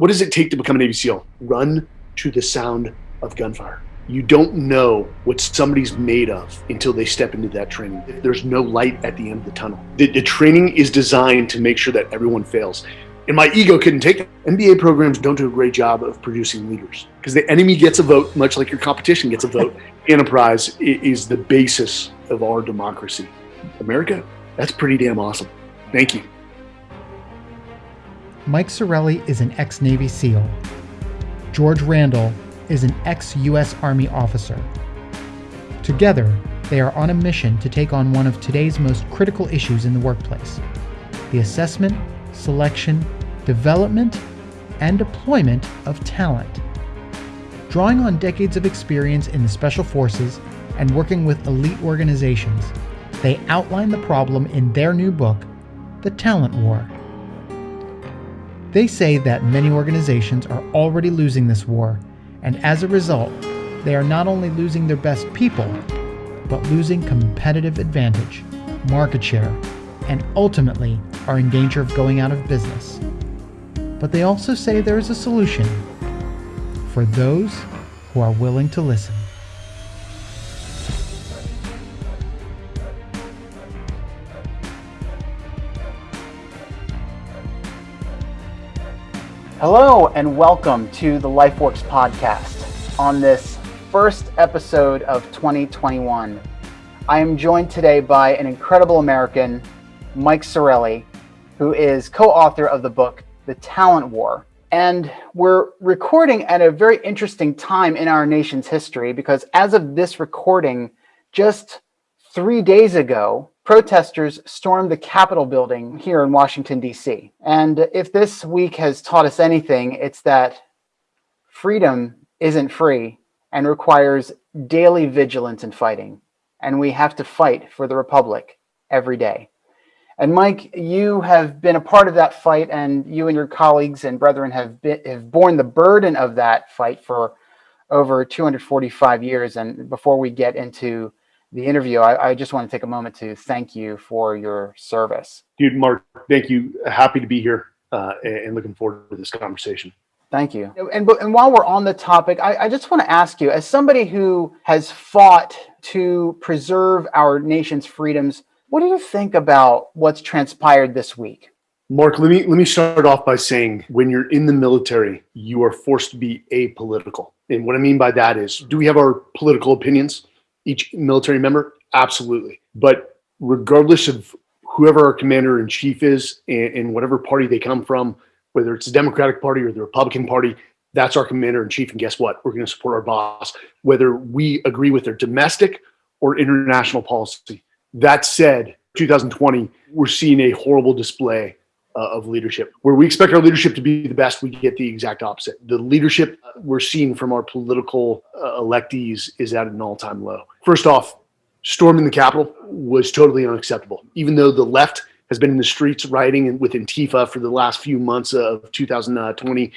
what does it take to become a Navy SEAL? Run to the sound of gunfire. You don't know what somebody's made of until they step into that training. There's no light at the end of the tunnel. The, the training is designed to make sure that everyone fails. And my ego couldn't take it. MBA programs don't do a great job of producing leaders because the enemy gets a vote, much like your competition gets a vote. Enterprise is the basis of our democracy. America, that's pretty damn awesome. Thank you. Mike Sarraille is an ex Navy SEAL. George Randall is an ex US Army officer. Together, they are on a mission to take on one of today's most critical issues in the workplace the assessment, selection, development, and deployment of talent. Drawing on decades of experience in the Special Forces and working with elite organizations, they outline the problem in their new book, The Talent War. They say that many organizations are already losing this war and as a result, they are not only losing their best people, but losing competitive advantage, market share, and ultimately are in danger of going out of business. But they also say there is a solution for those who are willing to listen. Hello, and welcome to the LifeWorks podcast on this first episode of 2021. I am joined today by an incredible American, Mike Sarraille, who is co author of the book, The Talent War. And we're recording at a very interesting time in our nation's history because as of this recording, just three days ago, protesters stormed the Capitol building here in Washington, D.C. And if this week has taught us anything, it's that freedom isn't free and requires daily vigilance and fighting. And we have to fight for the Republic every day. And Mike, you have been a part of that fight, and you and your colleagues and brethren have, been, have borne the burden of that fight for over 245 years. And before we get into the interview, I, I, just want to take a moment to thank you for your service. Dude, Mark, thank you. Happy to be here uh, and looking forward to this conversation. Thank you. And, and while we're on the topic, I, I just want to ask you, as somebody who has fought to preserve our nation's freedoms, what do you think about what's transpired this week? Mark, let me let me start off by saying when you're in the military, you are forced to be apolitical. And what I mean by that is, do we have our political opinions? Each military member? Absolutely. But regardless of whoever our commander in chief is and, and, whatever party they come from, whether it's the Democratic Party or the Republican Party, that's our commander in chief. And guess what? We're going to support our boss, whether we agree with their domestic or international policy. That said, 2020, we're seeing a horrible display uh, of leadership. Where we expect our leadership to be the best, we get the exact opposite. The leadership we're seeing from our political uh, electees is at an all-time low. First off, storming the Capitol was totally unacceptable. Even though the left has been in the streets rioting with Antifa for the last few months of 2020,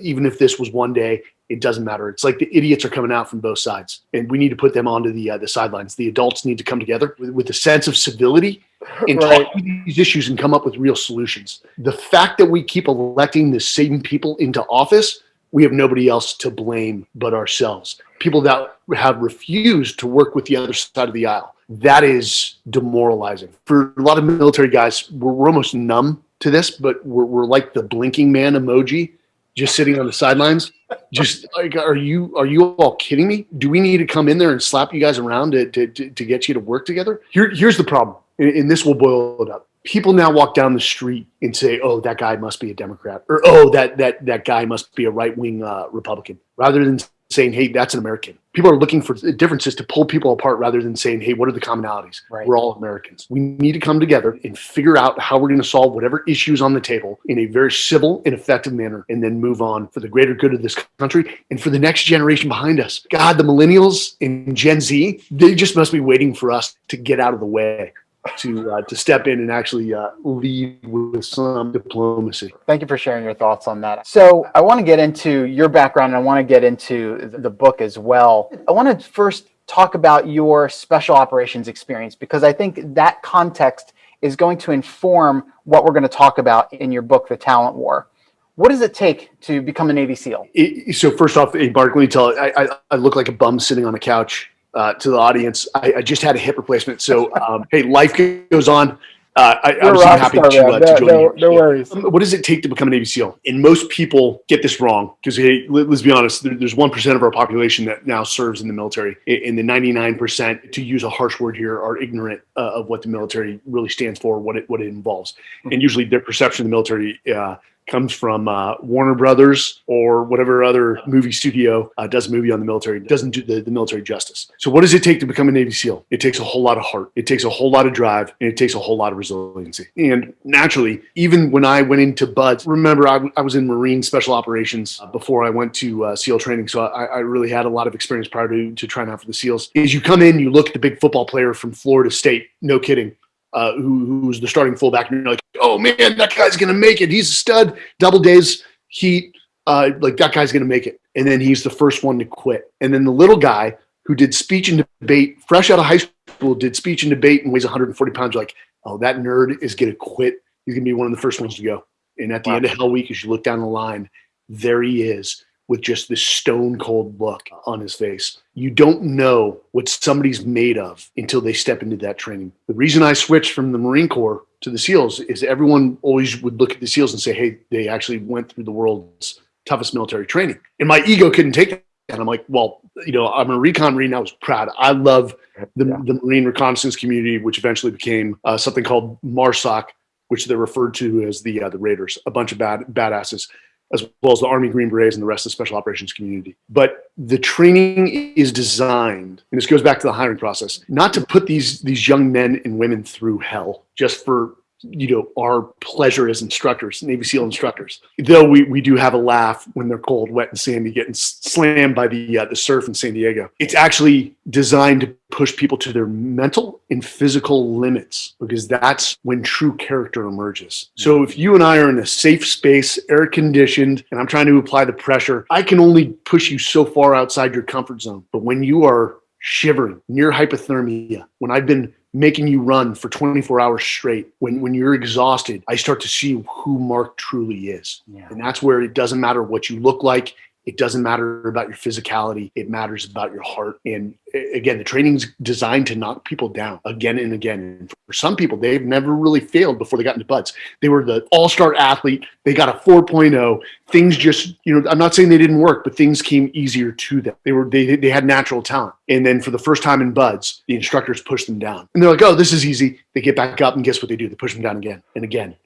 even if this was one day, it doesn't matter. It's like the idiots are coming out from both sides, and we need to put them onto the uh, the sidelines. The adults need to come together with, with a sense of civility and right. talk these issues and come up with real solutions. The fact that we keep electing the same people into office, we have nobody else to blame but ourselves. People that have refused to work with the other side of the aisle. That is demoralizing. For a lot of military guys, we're, we're almost numb to this, but we're, we're like the blinking man emoji just sitting on the sidelines. Just like, are you are you all kidding me? Do we need to come in there and slap you guys around to to, to get you to work together? Here, here's the problem, and this will boil it up. People now walk down the street and say, "Oh, that guy must be a Democrat," or "Oh, that that that guy must be a right wing uh, Republican," rather than saying, hey, that's an American. People are looking for differences to pull people apart rather than saying, hey, what are the commonalities? Right. We're all Americans. We need to come together and figure out how we're going to solve whatever issues on the table in a very civil and effective manner and then move on for the greater good of this country and for the next generation behind us. God, the millennials and Gen Z, they just must be waiting for us to get out of the way to uh, to step in and actually uh, lead with some diplomacy. Thank you for sharing your thoughts on that. So I want to get into your background and I want to get into the book as well. I want to first talk about your special operations experience because I think that context is going to inform what we're going to talk about in your book, The Talent War. What does it take to become a Navy SEAL? It, so first off, Mark, let me tell you, I, I, I look like a bum sitting on a couch uh, to the audience. I, I, just had a hip replacement. So, um, hey, life goes on. Uh, I, am happy star, to, uh, to join no, you. No worries. Um, what does it take to become a Navy SEAL? And most people get this wrong because, hey, let, us be honest, there, there's 1% of our population that now serves in the military. And the 99%, to use a harsh word here, are ignorant uh, of what the military really stands for, what it, what it involves. Mm-hmm. And usually their perception of the military uh, comes from uh, Warner Brothers or whatever other movie studio uh, does a movie on the military, doesn't do the, the military justice. So, what does it take to become a Navy SEAL? It takes a whole lot of heart, it takes a whole lot of drive, and it takes a whole lot of resiliency. And naturally, even when I went into BUD/S, remember I, I was in Marine Special Operations uh, before I went to uh, SEAL training, so I, I, really had a lot of experience prior to, to trying out for the SEALs. Is you come in, you look at the big football player from Florida State, no kidding uh, who, who's the starting fullback, and you're like, oh man, that guy's gonna make it. He's a stud. Double days, heat, uh, like that guy's gonna make it. And then he's the first one to quit. And then the little guy who did speech and debate, fresh out of high school, did speech and debate and weighs 140 pounds. You're like, oh, that nerd is gonna quit. He's gonna be one of the first ones to go. And at the wow. end of Hell Week, as you look down the line, there he is with just this stone cold look on his face. You don't know what somebody's made of until they step into that training. The reason I switched from the Marine Corps to the SEALs is everyone always would look at the SEALs and say, hey, they actually went through the world's toughest military training. And my ego couldn't take that. And I'm like, well, you know, I'm a recon Marine. I was proud. I love the, yeah. the Marine reconnaissance community, which eventually became uh, something called MARSOC, which they're referred to as the uh, the Raiders, a bunch of bad badasses as well as the Army Green Berets and the rest of the special operations community. But the training is designed, and this goes back to the hiring process, not to put these these young men and women through hell just for you know our pleasure as instructors navy seal instructors. Though we, we do have a laugh when they're cold wet and sandy getting slammed by the uh, the surf in san diego. It's actually designed to push people to their mental and physical limits because that's when true character emerges. So if you and i are in a safe space air conditioned and i'm trying to apply the pressure i can only push you so far outside your comfort zone. But when you are shivering near hypothermia when i've been making you run for 24 hours straight when when you're exhausted i start to see who mark truly is yeah. and that's where it doesn't matter what you look like it doesn't matter about your physicality. It matters about your heart. And again, the training's designed to knock people down again and again. And for some people, they've never really failed before they got into BUD/S. They were the all-star athlete. They got a 4.0. Things just, you know, I'm not saying they didn't work, but things came easier to them. They were, they, they had natural talent. And then for the first time in BUD/S, the instructors pushed them down. And they're like, oh, this is easy. They get back up and guess what they do? They push them down again and again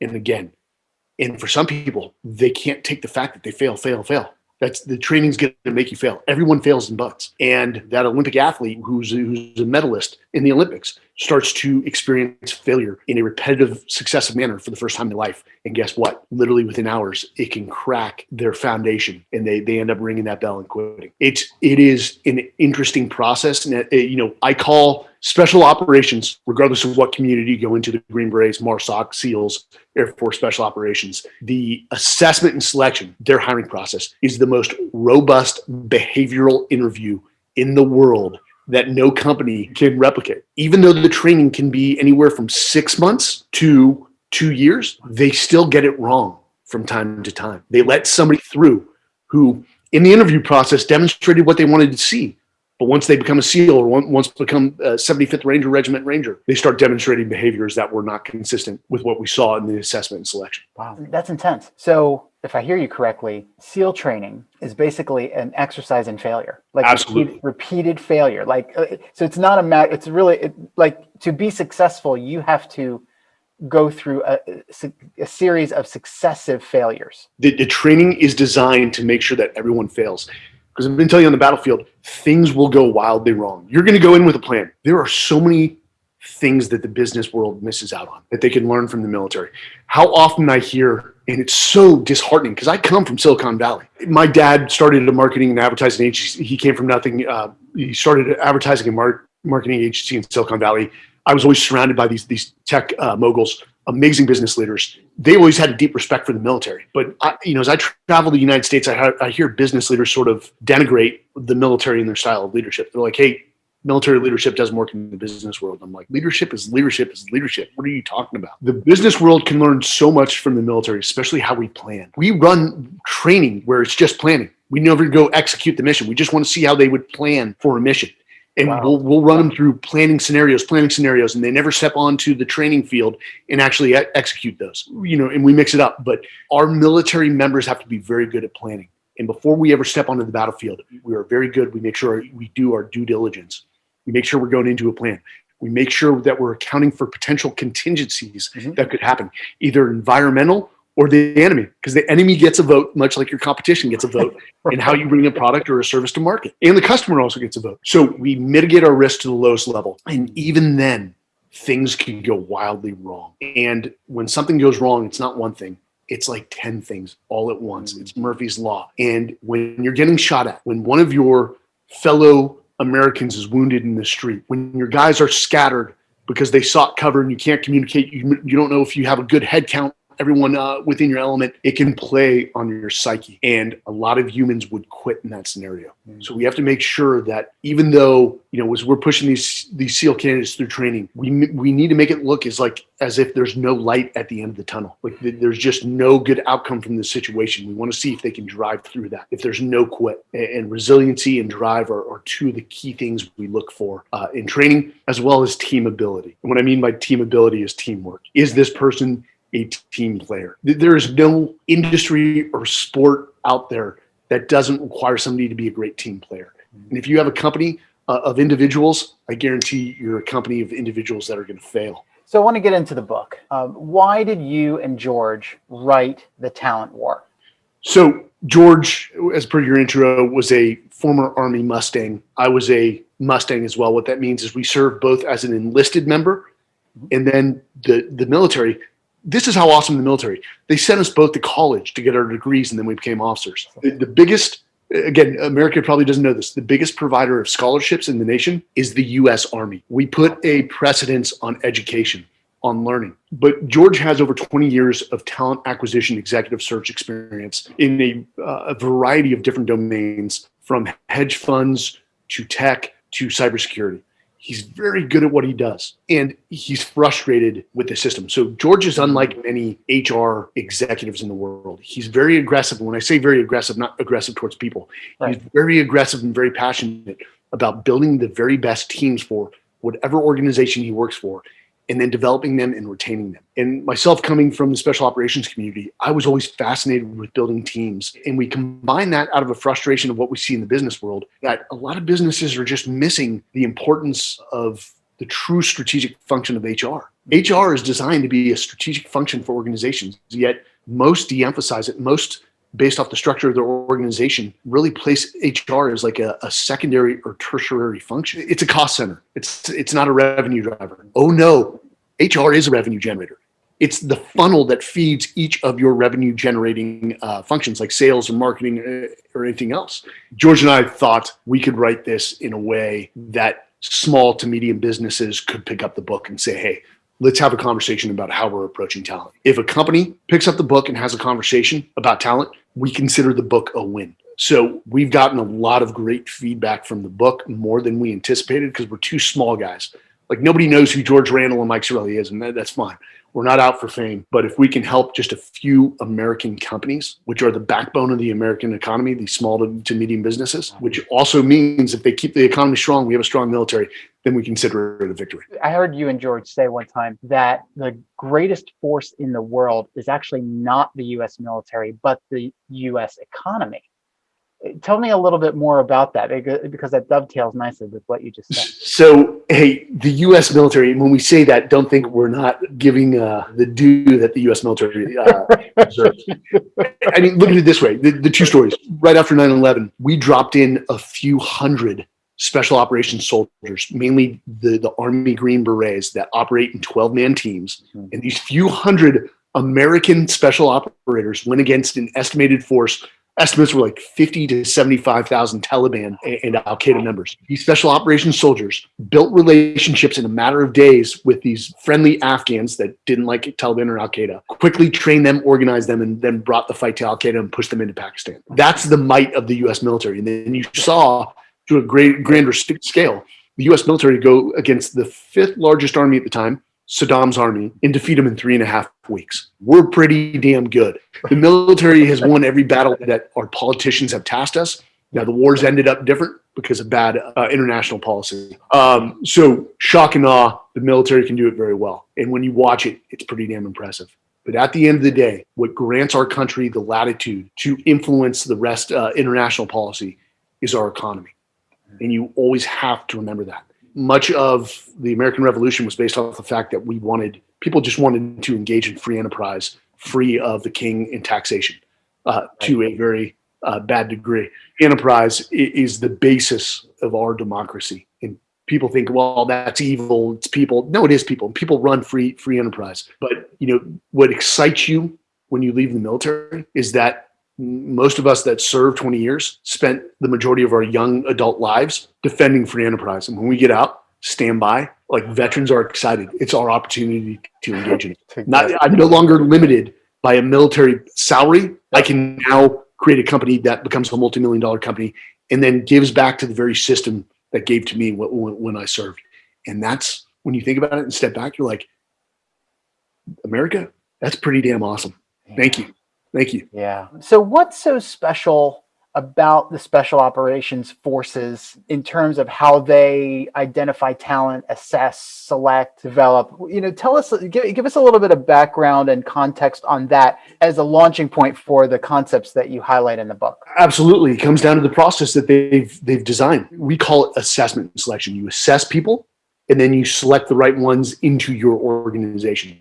and again. And for some people, they can't take the fact that they fail, fail, fail that's the training's going to make you fail. Everyone fails in BUD/S. And that Olympic athlete who's, who's a medalist in the Olympics starts to experience failure in a repetitive, successive manner for the first time in life. And guess what? Literally within hours, it can crack their foundation and they, they end up ringing that bell and quitting. It's, it is an interesting process. And, it, uh, you know, I call special operations, regardless of what community you go into, the Green Berets, MARSOC, SEALs, Air Force Special Operations, the assessment and selection, their hiring process is the most robust behavioral interview in the world that no company can replicate. Even though the training can be anywhere from six months to two years, they still get it wrong from time to time. They let somebody through who, in the interview process, demonstrated what they wanted to see. But once they become a SEAL or once become a 75th Ranger Regiment Ranger, they start demonstrating behaviors that were not consistent with what we saw in the assessment and selection. Wow, that's intense. So if I hear you correctly, SEAL training is basically an exercise in failure, like repeated, repeated, failure. Like, uh, so it's not a matter, it's really it, like to be successful, you have to go through a, a series of successive failures. The, the training is designed to make sure that everyone fails. Because I've been telling you on the battlefield, things will go wildly wrong. You're going to go in with a plan. There are so many things that the business world misses out on that they can learn from the military. How often I hear, and it's so disheartening because I come from Silicon Valley. My dad started a marketing and advertising agency. He came from nothing. Uh, he started advertising and mar marketing agency in Silicon Valley. I was always surrounded by these these tech uh, moguls, amazing business leaders. They always had a deep respect for the military. But I, you know, as I travel the United States, I, I hear business leaders sort of denigrate the military and their style of leadership. They're like, "Hey, military leadership doesn't work in the business world. I'm like, leadership is leadership is leadership. What are you talking about? The business world can learn so much from the military, especially how we plan. We run training where it's just planning. We never go execute the mission. We just want to see how they would plan for a mission. And wow. we'll, we'll run them through planning scenarios, planning scenarios, and they never step onto the training field and actually execute those. You know, and we mix it up. But our military members have to be very good at planning. And before we ever step onto the battlefield, we are very good. We make sure we do our due diligence. We make sure we're going into a plan. We make sure that we're accounting for potential contingencies mm-hmm. that could happen, either environmental or the enemy, because the enemy gets a vote, much like your competition gets a vote in how you bring a product or a service to market. And the customer also gets a vote. So we mitigate our risk to the lowest level. And even then, things can go wildly wrong. And when something goes wrong, it's not one thing, it's like 10 things all at once. It's Murphy's Law. And when you're getting shot at, when one of your fellow Americans is wounded in the street, when your guys are scattered because they sought cover and you can't communicate, you, you don't know if you have a good head count everyone uh, within your element, it can play on your psyche. And a lot of humans would quit in that scenario. Mm-hmm. So we have to make sure that even though, you know, as we're pushing these these SEAL candidates through training, we we need to make it look as like as if there's no light at the end of the tunnel. Like there's just no good outcome from this situation. We want to see if they can drive through that. If there's no quit and resiliency and drive are, are two of the key things we look for uh, in training, as well as team ability. And what I mean by team ability is teamwork. Is this person a team player. There is no industry or sport out there that doesn't require somebody to be a great team player. And if you have a company uh, of individuals, I guarantee you're a company of individuals that are going to fail. So I want to get into the book. Um, why did you and George write The Talent War? So George, as per your intro, was a former Army Mustang. I was a Mustang as well. What that means is we served both as an enlisted member mm-hmm. and then the, the military this is how awesome the military. They sent us both to college to get our degrees, and then we became officers. The, the, biggest, again, America probably doesn't know this. The biggest provider of scholarships in the nation is the U.S. Army. We put a precedence on education, on learning. But George has over 20 years of talent acquisition, executive search experience in a, uh, a variety of different domains, from hedge funds to tech to cybersecurity he's very good at what he does and he's frustrated with the system. So George is unlike many HR executives in the world. He's very aggressive. When I say very aggressive, not aggressive towards people, right. he's very aggressive and very passionate about building the very best teams for whatever organization he works for and then developing them and retaining them. And myself coming from the special operations community, I was always fascinated with building teams. And we combine that out of a frustration of what we see in the business world that a lot of businesses are just missing the importance of the true strategic function of HR. HR is designed to be a strategic function for organizations, yet most de-emphasize it. Most based off the structure of their organization, really place HR as like a, a, secondary or tertiary function. It's a cost center. It's it's not a revenue driver. Oh no, HR is a revenue generator. It's the funnel that feeds each of your revenue generating uh, functions like sales or marketing uh, or anything else. George and I thought we could write this in a way that small to medium businesses could pick up the book and say, hey, let's have a conversation about how we're approaching talent. If a company picks up the book and has a conversation about talent, we consider the book a win. So we've gotten a lot of great feedback from the book, more than we anticipated, because we're two small guys. Like nobody knows who George Randall and Mike Sarraille is, and that, that's fine. We're not out for fame, but if we can help just a few American companies, which are the backbone of the American economy, these small to, to medium businesses, which also means if they keep the economy strong, we have a strong military, then we consider it a victory. I heard you and George say one time that the greatest force in the world is actually not the US military, but the US economy tell me a little bit more about that because that dovetails nicely with what you just said. So, hey, the U.S. military. When we say that, don't think we're not giving uh, the due that the U.S. military uh, deserves. I mean, look at it this way: the, the two stories. Right after 9/11, we dropped in a few hundred special operations soldiers, mainly the the Army Green Berets that operate in 12-man teams, mm-hmm. and these few hundred American special operators went against an estimated force estimates were like 50 to 75,000 Taliban and Al Qaeda members. These special operations soldiers built relationships in a matter of days with these friendly Afghans that didn't like Taliban or Al Qaeda, quickly trained them, organized them, and then brought the fight to Al Qaeda and pushed them into Pakistan. That's the might of the US military. And then you saw to a great grander scale the US military go against the fifth largest army at the time, Saddam's army, and defeat them in three and a half weeks. We're pretty damn good. The military has won every battle that our politicians have tasked us. Now, the wars ended up different because of bad uh, international policy. Um, so, shock and awe, the military can do it very well. And when you watch it, it's pretty damn impressive. But at the end of the day, what grants our country the latitude to influence the rest uh, international policy is our economy. And you always have to remember that. Much of the American Revolution was based off the fact that we wanted, people just wanted to engage in free enterprise, free of the king and taxation uh, to a very uh, bad degree. Enterprise is the basis of our democracy. And people think, well, that's evil. It's people. No, it is people. People run free free enterprise. But you know what excites you when you leave the military is that most of us that served 20 years spent the majority of our young adult lives defending free enterprise. And when we get out, stand by, like veterans are excited. It's our opportunity to engage in it. Not, I'm no longer limited by a military salary. I can now create a company that becomes a multi-million dollar company and then gives back to the very system that gave to me when, when I served. And that's when you think about it and step back, you're like, America, that's pretty damn awesome. Thank you. Thank you. Yeah. So, what's so special about the special operations forces in terms of how they identify talent, assess, select, develop? You know, tell us, give, give us a little bit of background and context on that as a launching point for the concepts that you highlight in the book. Absolutely. It comes down to the process that they've they've designed. We call it assessment and selection. You assess people and then you select the right ones into your organization.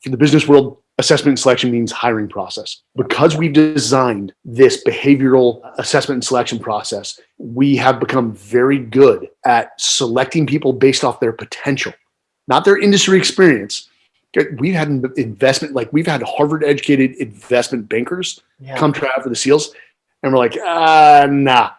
For the business world, assessment and selection means hiring process. Because we've designed this behavioral assessment and selection process, we have become very good at selecting people based off their potential, not their industry experience. We've had investment, like we've had Harvard educated investment bankers yeah. come try out for the SEALs, and we're like, ah, nah.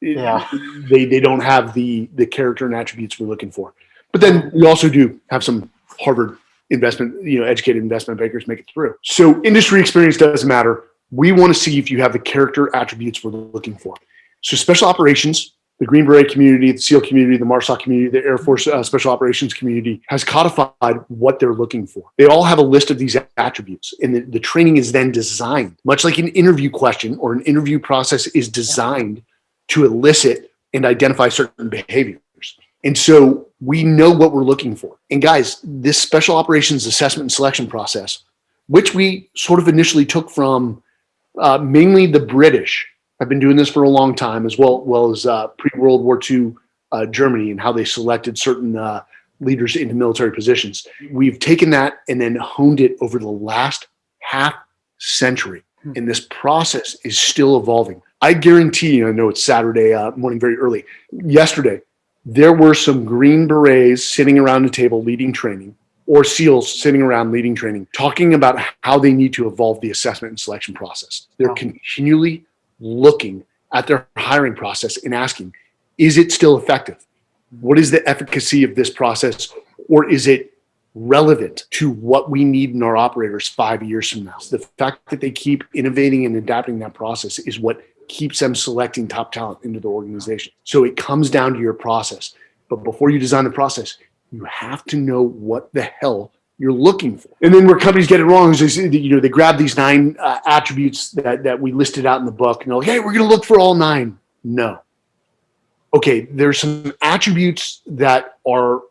Yeah. They, they don't have the, the character and attributes we're looking for. But then we also do have some Harvard investment, you know, educated investment bankers make it through. So industry experience doesn't matter. We want to see if you have the character attributes we're looking for. So special operations, the Green Beret community, the SEAL community, the MARSOC community, the Air Force uh, Special Operations community has codified what they're looking for. They all have a list of these attributes, and the, the training is then designed, much like an interview question or an interview process is designed to elicit and identify certain behaviors. And so we know what we're looking for. And guys, this special operations assessment and selection process, which we sort of initially took from uh, mainly the British, have been doing this for a long time, as well, well as uh, pre-World War II uh, Germany and how they selected certain uh, leaders into military positions. We've taken that and then honed it over the last half century. Hmm. And this process is still evolving. I guarantee you, I know it's Saturday uh, morning very early. Yesterday, there were some Green Berets sitting around a table leading training or SEALs sitting around leading training, talking about how they need to evolve the assessment and selection process. They're wow. continually looking at their hiring process and asking, is it still effective? What is the efficacy of this process? Or is it relevant to what we need in our operators five years from now? The fact that they keep innovating and adapting that process is what keeps them selecting top talent into the organization. So it comes down to your process. But before you design the process, you have to know what the hell you're looking for. And then where companies get it wrong is, you know, they grab these nine uh, attributes that, that we listed out in the book and they're like, hey, we're going to look for all nine. No. Okay, there's some attributes that are,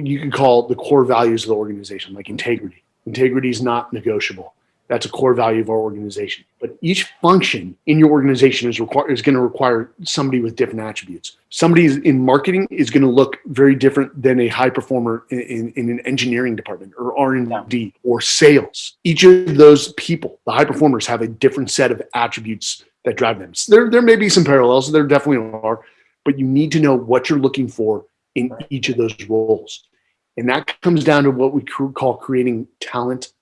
you can call the core values of the organization, like integrity. Integrity is not negotiable. That's a core value of our organization. But each function in your organization is require is going to require somebody with different attributes. Somebody in marketing is going to look very different than a high performer in, in, in an engineering department or R and D or sales. Each of those people, the high performers, have a different set of attributes that drive them. So there, there may be some parallels. There definitely are, but you need to know what you're looking for in each of those roles. And that comes down to what we call creating talent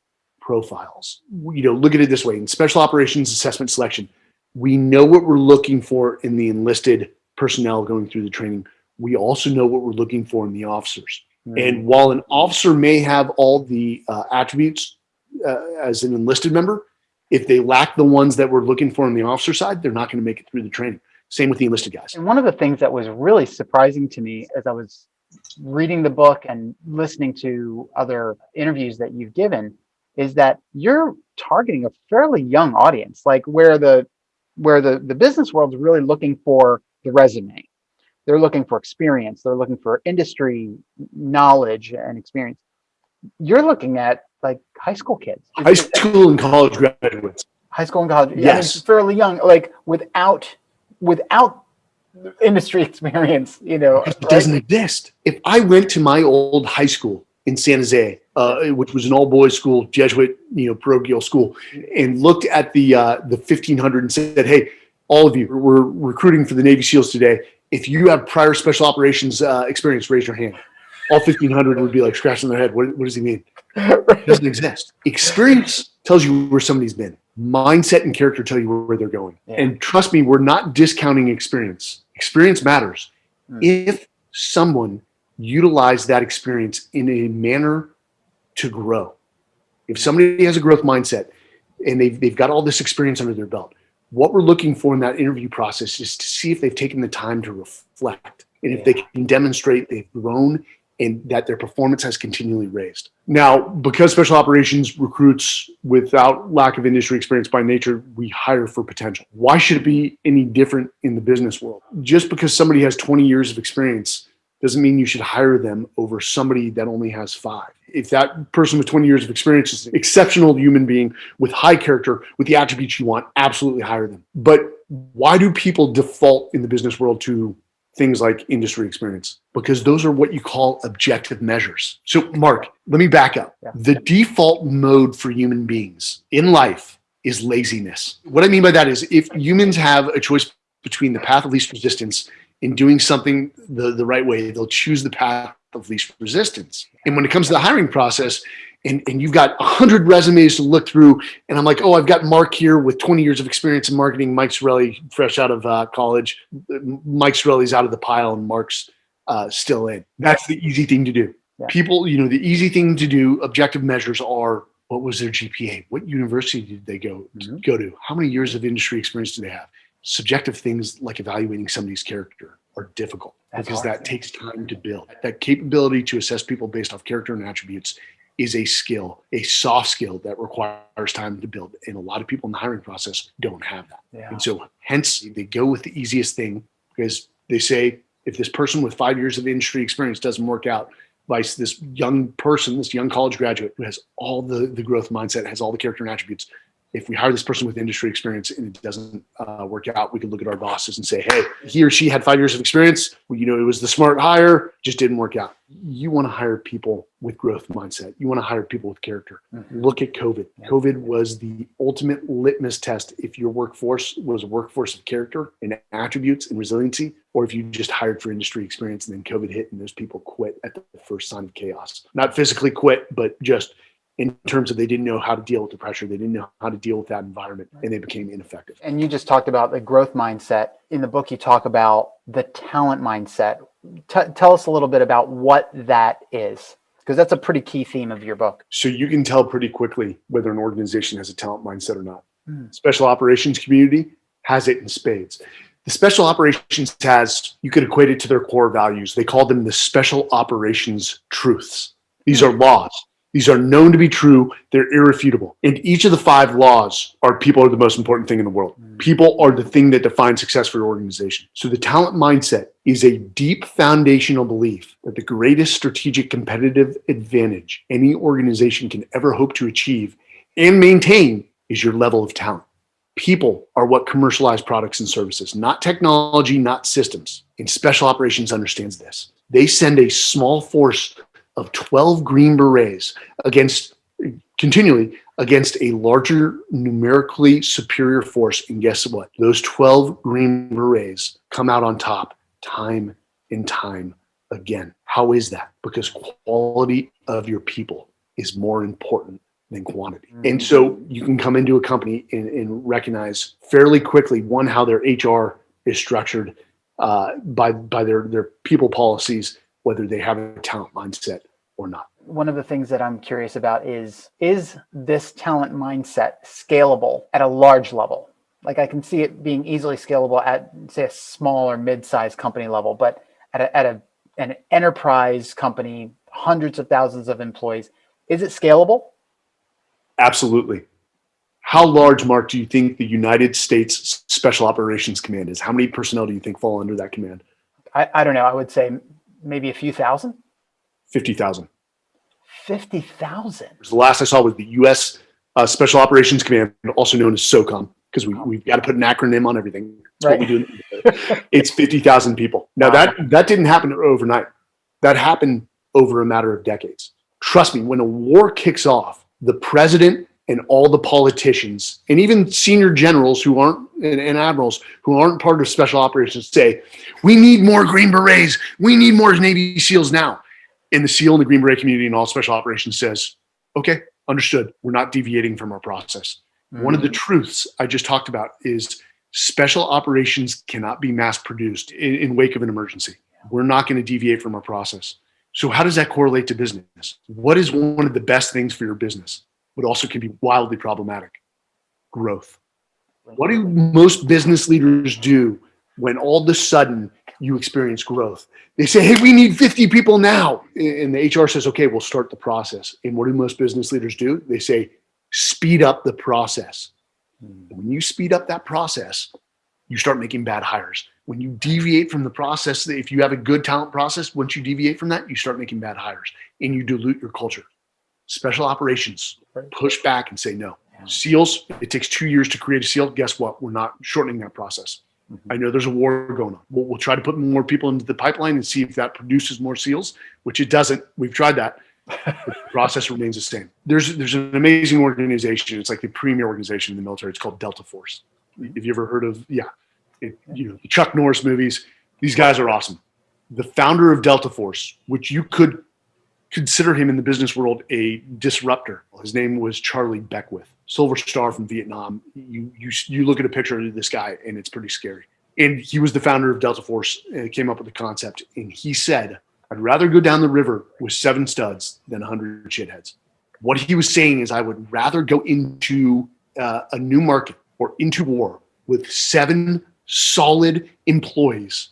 profiles. You know, look at it this way in special operations assessment selection, we know what we're looking for in the enlisted personnel going through the training. We also know what we're looking for in the officers. Mm. And while an officer may have all the uh, attributes uh, as an enlisted member, if they lack the ones that we're looking for on the officer side, they're not going to make it through the training. Same with the enlisted guys. And one of the things that was really surprising to me as I was reading the book and listening to other interviews that you've given is that you're targeting a fairly young audience, like where the where the, the business world is really looking for the resume. They're looking for experience, they're looking for industry knowledge and experience. You're looking at like high school kids. High school and college graduates. High school and college. Yes. Yeah, fairly young, like without without industry experience, you know. It doesn't exist. If I went to my old high school in San Jose, uh, which was an all boys school, Jesuit, you know, parochial school, and looked at the uh, the 1500 and said, "Hey, all of you, we're recruiting for the Navy SEALs today. If you have prior special operations uh, experience, raise your hand." All 1500 would be like scratching their head. What, what does he mean? It doesn't exist. Experience tells you where somebody's been. Mindset and character tell you where they're going. Yeah. And trust me, we're not discounting experience. Experience matters. Mm. If someone utilized that experience in a manner to grow, if somebody has a growth mindset and they've, they've got all this experience under their belt, what we're looking for in that interview process is to see if they've taken the time to reflect and if they can demonstrate they've grown and that their performance has continually raised. Now, because special operations recruits without lack of industry experience by nature, we hire for potential. Why should it be any different in the business world? Just because somebody has 20 years of experience doesn't mean you should hire them over somebody that only has five. If that person with 20 years of experience is an exceptional human being with high character, with the attributes you want, absolutely hire them. But why do people default in the business world to things like industry experience because those are what you call objective measures. So, Mark, let me back up. Yeah. The default mode for human beings in life is laziness. What I mean by that is if humans have a choice between the path of least resistance and doing something the, the right way, they'll choose the path of least resistance. And when it comes to the hiring process, and, and you've got 100 resumes to look through, and I'm like, oh, I've got Mark here with 20 years of experience in marketing. Mike Sarraille, fresh out of uh, college. Mike Sarraille's out of the pile, and Mark's uh, still in. That's the easy thing to do. Yeah. People, you know, the easy thing to do, objective measures are what was their GPA? What university did they go Mhm. go to? How many years of industry experience do they have? Subjective things like evaluating somebody's character are difficult That's because hard. that takes time to build. That capability to assess people based off character and attributes is a skill, a soft skill that requires time to build. And a lot of people in the hiring process don't have that. Yeah. And so hence they go with the easiest thing because they say if this person with five years of industry experience doesn't work out, vice this young person, this young college graduate who has all the, the growth mindset, has all the character and attributes. If we hire this person with industry experience and it doesn't uh, work out, we can look at our bosses and say, hey, he or she had five years of experience. Well, you know, it was the smart hire, just didn't work out. You want to hire people with growth mindset. You want to hire people with character. Mhm. Look at COVID. COVID was the ultimate litmus test if your workforce was a workforce of character and attributes and resiliency, or if you just hired for industry experience and then COVID hit and those people quit at the first sign of chaos. Not physically quit, but just in terms of they didn't know how to deal with the pressure, they didn't know how to deal with that environment, and they became ineffective. And you just talked about the growth mindset. In the book, you talk about the talent mindset. T- tell us a little bit about what that is, because that's a pretty key theme of your book. So you can tell pretty quickly whether an organization has a talent mindset or not. Hmm. Special operations community has it in spades. The special operations has, you could equate it to their core values. They call them the special operations truths. These are laws. These are known to be true. They're irrefutable. And each of the five laws are people are the most important thing in the world. Mm. People are the thing that defines success for your organization. So the talent mindset is a deep foundational belief that the greatest strategic competitive advantage any organization can ever hope to achieve and maintain is your level of talent. People are what commercialize products and services, not technology, not systems. And special operations understands this. They send a small force of 12 Green Berets against continually against a larger numerically superior force. And guess what? Those 12 Green Berets come out on top time and time again. How is that? Because quality of your people is more important than quantity. And so you can come into a company and, and recognize fairly quickly one how their HR is structured uh, by by their their people policies, whether they have a talent mindset or not. One of the things that I'm curious about is is this talent mindset scalable at a large level? like I can see it being easily scalable at say a small or mid-sized company level, but at a, at a an enterprise company, hundreds of thousands of employees, is it scalable? Absolutely. How large, Mark, do you think the United States Special Operations Command is? How many personnel do you think fall under that command? I, I don't know. I would say maybe a few thousand. 50,000. 50,000. The last I saw was the U.S. Uh, Special Operations Command, also known as SOCOM, because we, we've got to put an acronym on everything. That's Right. what we do. it's 50,000 people. Now, Wow. that, that didn't happen overnight. That happened over a matter of decades. Trust me, when a war kicks off, the president and all the politicians and even senior generals who aren't and, and admirals who aren't part of special operations say, we need more Green Berets. We need more Navy SEALs now. And the SEAL and the Green Beret community and all special operations says, okay, understood. We're not deviating from our process. One of the mm. truths I just talked about is special operations cannot be mass produced in, in wake of an emergency. We're not going to deviate from our process. So how does that correlate to business? What is one of the best things for your business, but also can be wildly problematic? Growth. What do most business leaders do when all of a sudden you experience growth? They say, hey, we need 50 people now. And the HR says, okay, we'll start the process. And what do most business leaders do? They say, speed up the process. Hmm. When you speed up that process, you start making bad hires. When you deviate from the process, if you have a good talent process, once you deviate from that, you start making bad hires and you dilute your culture. Special operations push back and say no. Yeah. SEALs, it takes two years to create a SEAL. Guess what? We're not shortening that process. I know there's a war going on. We'll, we'll try to put more people into the pipeline and see if that produces more SEALs, which it doesn't. We've tried that. the process remains the same. There's there's an amazing organization. It's like the premier organization in the military. It's called Delta Force. Mm-hmm. Have you ever heard of? Yeah, it, you know the Chuck Norris movies. These guys are awesome. The founder of Delta Force, which you could consider him in the business world a disruptor. His name was Charlie Beckwith, Silver Star from Vietnam. You you you look at a picture of this guy and it's pretty scary. And he was the founder of Delta Force and came up with the concept. And he said, "I'd rather go down the river with seven studs than a hundred shitheads." What he was saying is, I would rather go into uh, a new market or into war with seven solid employees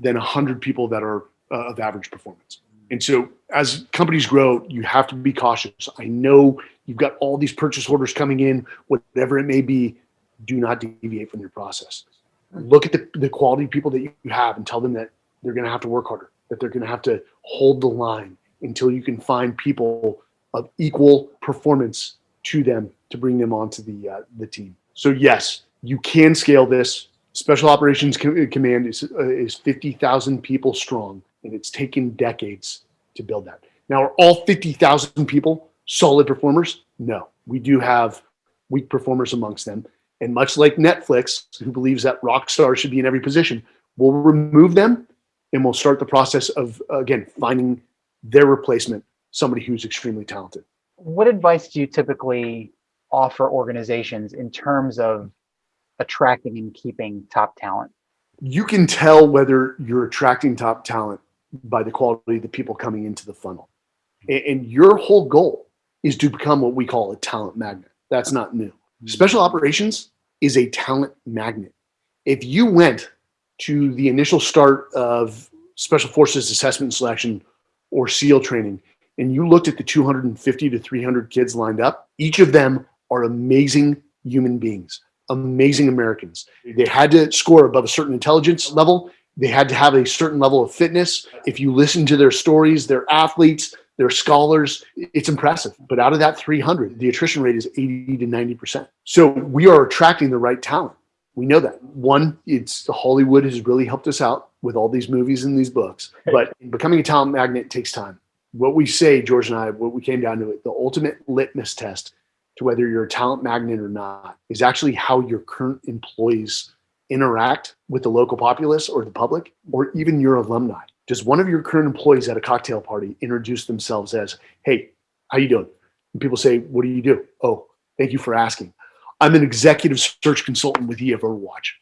than a hundred people that are uh, of average performance. And so, as companies grow, you have to be cautious. I know you've got all these purchase orders coming in, whatever it may be. Do not deviate from your process. Look at the, the quality people that you have and tell them that they're going to have to work harder, that they're going to have to hold the line until you can find people of equal performance to them to bring them onto the uh, the team. So yes, you can scale this. Special Operations Command is uh, is fifty thousand people strong, and it's taken decades to build that. Now, are all fifty thousand people solid performers? No, we do have weak performers amongst them. And much like Netflix, who believes that rock stars should be in every position, we'll remove them and we'll start the process of again finding their replacement, somebody who's extremely talented. What advice do you typically offer organizations in terms of attracting and keeping top talent? you can tell whether you're attracting top talent by the quality of the people coming into the funnel. And, your whole goal is to become what we call a talent magnet. That's not new. Mm-hmm. Special operations is a talent magnet. If you went to the initial start of Special Forces assessment and selection or SEAL training, and you looked at the 250 to 300 kids lined up, each of them are amazing human beings, amazing Americans. They had to score above a certain intelligence level. They had to have a certain level of fitness. If you listen to their stories, they're athletes, they're scholars. It's impressive. But out of that 300, the attrition rate is 80 to 90%. So we are attracting the right talent. We know that. One, it's Hollywood has really helped us out with all these movies and these books. But becoming a talent magnet takes time. What we say, George and I, what we came down to it, the ultimate litmus test to whether you're a talent magnet or not is actually how your current employees interact with the local populace or the public or even your alumni. Does one of your current employees at a cocktail party introduce themselves as, "Hey, how you doing?" And people say, "What do you do?" "Oh, thank you for asking. I'm an executive search consultant with EF Overwatch.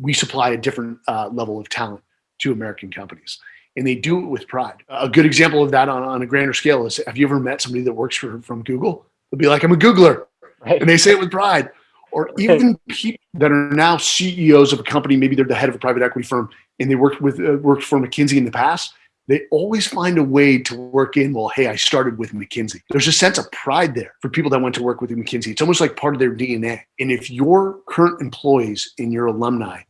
We supply a different uh, level of talent to American companies." And they do it with pride. A good example of that on, on a grander scale is have you ever met somebody that works for, from Google? They'll be like, I'm a Googler Right. and they say it with pride. Or even people that are now CEOs of a company, maybe they're the head of a private equity firm and they worked with uh, worked for McKinsey in the past. They always find a way to work in. Well, hey, I started with McKinsey. There's a sense of pride there for people that went to work with McKinsey. It's almost like part of their DNA. And if your current employees and your alumni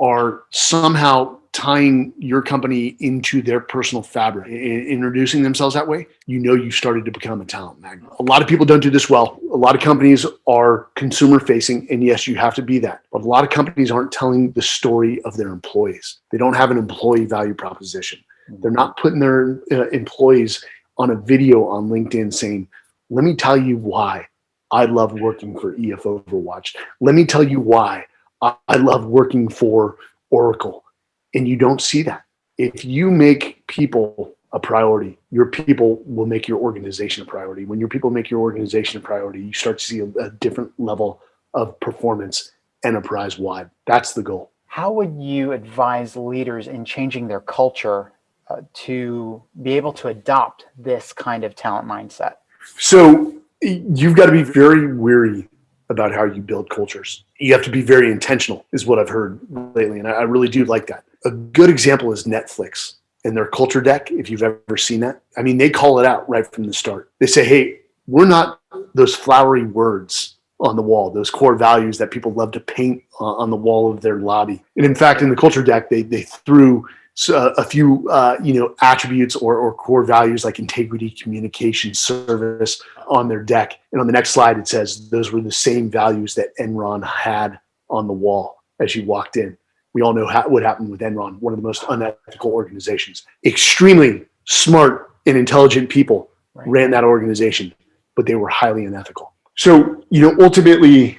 are somehow tying your company into their personal fabric introducing themselves that way, you know you've started to become a talent magnet. A lot of people don't do this well. A lot of companies are consumer facing, and yes, you have to be that. But a lot of companies aren't telling the story of their employees. They don't have an employee value proposition. They're not putting their uh, employees on a video on LinkedIn saying, let me tell you why I love working for EF Overwatch. Let me tell you why I love working for Oracle and you don't see that. If you make people a priority, your people will make your organization a priority. When your people make your organization a priority, you start to see a, a different level of performance enterprise wide. That's the goal. How would you advise leaders in changing their culture uh, to be able to adopt this kind of talent mindset? So you've got to be very weary about how you build cultures. You have to be very intentional, is what I've heard lately. And I really do like that. A good example is Netflix and their culture deck, if you've ever seen that. I mean, they call it out right from the start. They say, hey, we're not those flowery words on the wall, those core values that people love to paint on the wall of their lobby. And in fact, in the culture deck, they, they threw uh, a few uh, you know attributes or, or core values like integrity, communication, service on their deck. And on the next slide, it says those were the same values that Enron had on the wall as you walked in. We all know how, what happened with Enron, one of the most unethical organizations. Extremely smart and intelligent people right. ran that organization, but they were highly unethical. So, you know, ultimately,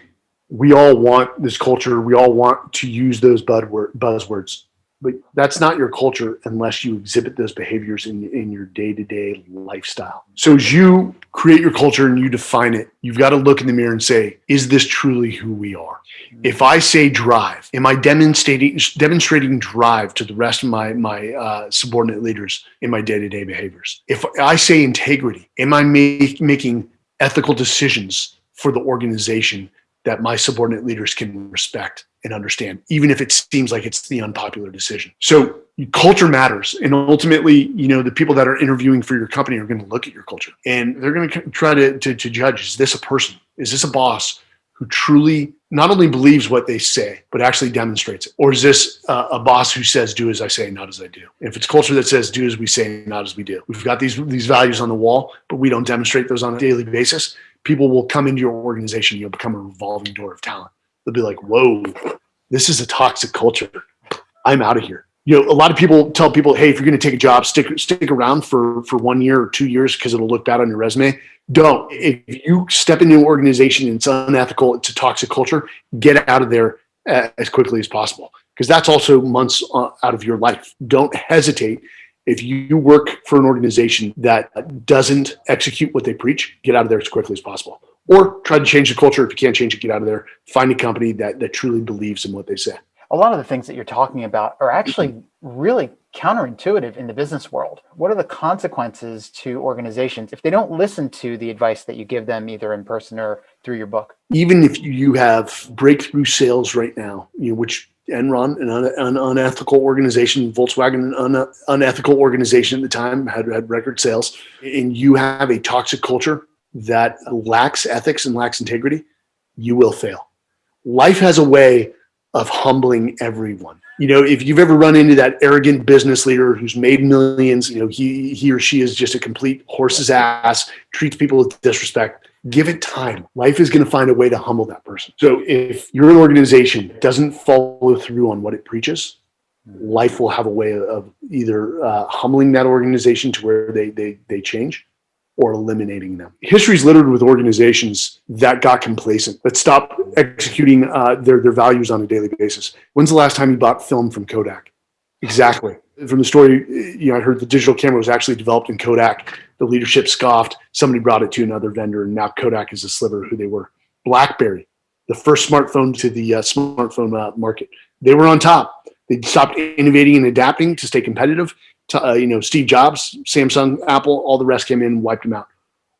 we all want this culture. We all want to use those buzzwords but that's not your culture unless you exhibit those behaviors in, in your day-to-day lifestyle. So as you create your culture and you define it you've got to look in the mirror and say is this truly who we are? If i say drive am i demonstrating demonstrating drive to the rest of my my uh, subordinate leaders in my day-to-day behaviors? If i say integrity am i make, making ethical decisions for the organization that my subordinate leaders can respect and understand, even if it seems like it's the unpopular decision. So culture matters. And ultimately, you know, the people that are interviewing for your company are going to look at your culture and they're going to try to, to, to judge, is this a person? Is this a boss who truly not only believes what they say, but actually demonstrates it? Or is this a boss who says, do as I say, not as I do? If it's culture that says, do as we say, not as we do. We've got these, these values on the wall, but we don't demonstrate those on a daily basis people will come into your organization. You'll become a revolving door of talent. They'll be like, whoa, this is a toxic culture. I'm out of here. You know, a lot of people tell people, hey, if you're going to take a job, stick stick around for for one year or two years because it'll look bad on your resume. Don't. If you step into an organization and it's unethical, it's a toxic culture, get out of there as quickly as possible because that's also months uh, out of your life. Don't hesitate if you work for an organization that doesn't execute what they preach, get out of there as quickly as possible. Or try to change the culture. If you can't change it, get out of there. Find a company that, that truly believes in what they say. A lot of the things that you're talking about are actually really counterintuitive in the business world. What are the consequences to organizations if they don't listen to the advice that you give them either in person or through your book? Even if you have breakthrough sales right now, you know, which Enron, an, un, an unethical organization, Volkswagen, an un, unethical organization at the time, had, had record sales, and you have a toxic culture that lacks ethics and lacks integrity, you will fail. Life has a way of humbling everyone. You know, if you've ever run into that arrogant business leader who's made millions, you know, he, he or she is just a complete horse's ass, treats people with disrespect give it time. Life is going to find a way to humble that person. So if you're an organization doesn't follow through on what it preaches, life will have a way of either uh, humbling that organization to where they, they, they change or eliminating them. History is littered with organizations that got complacent, that stopped executing uh, their, their values on a daily basis. When's the last time you bought film from Kodak? Exactly. From the story, you know, I heard the digital camera was actually developed in Kodak the leadership scoffed. Somebody brought it to another vendor, and now Kodak is a sliver of who they were. BlackBerry, the first smartphone to the uh, smartphone uh, market, they were on top. They stopped innovating and adapting to stay competitive. Uh, you know, Steve Jobs, Samsung, Apple, all the rest came in and wiped them out.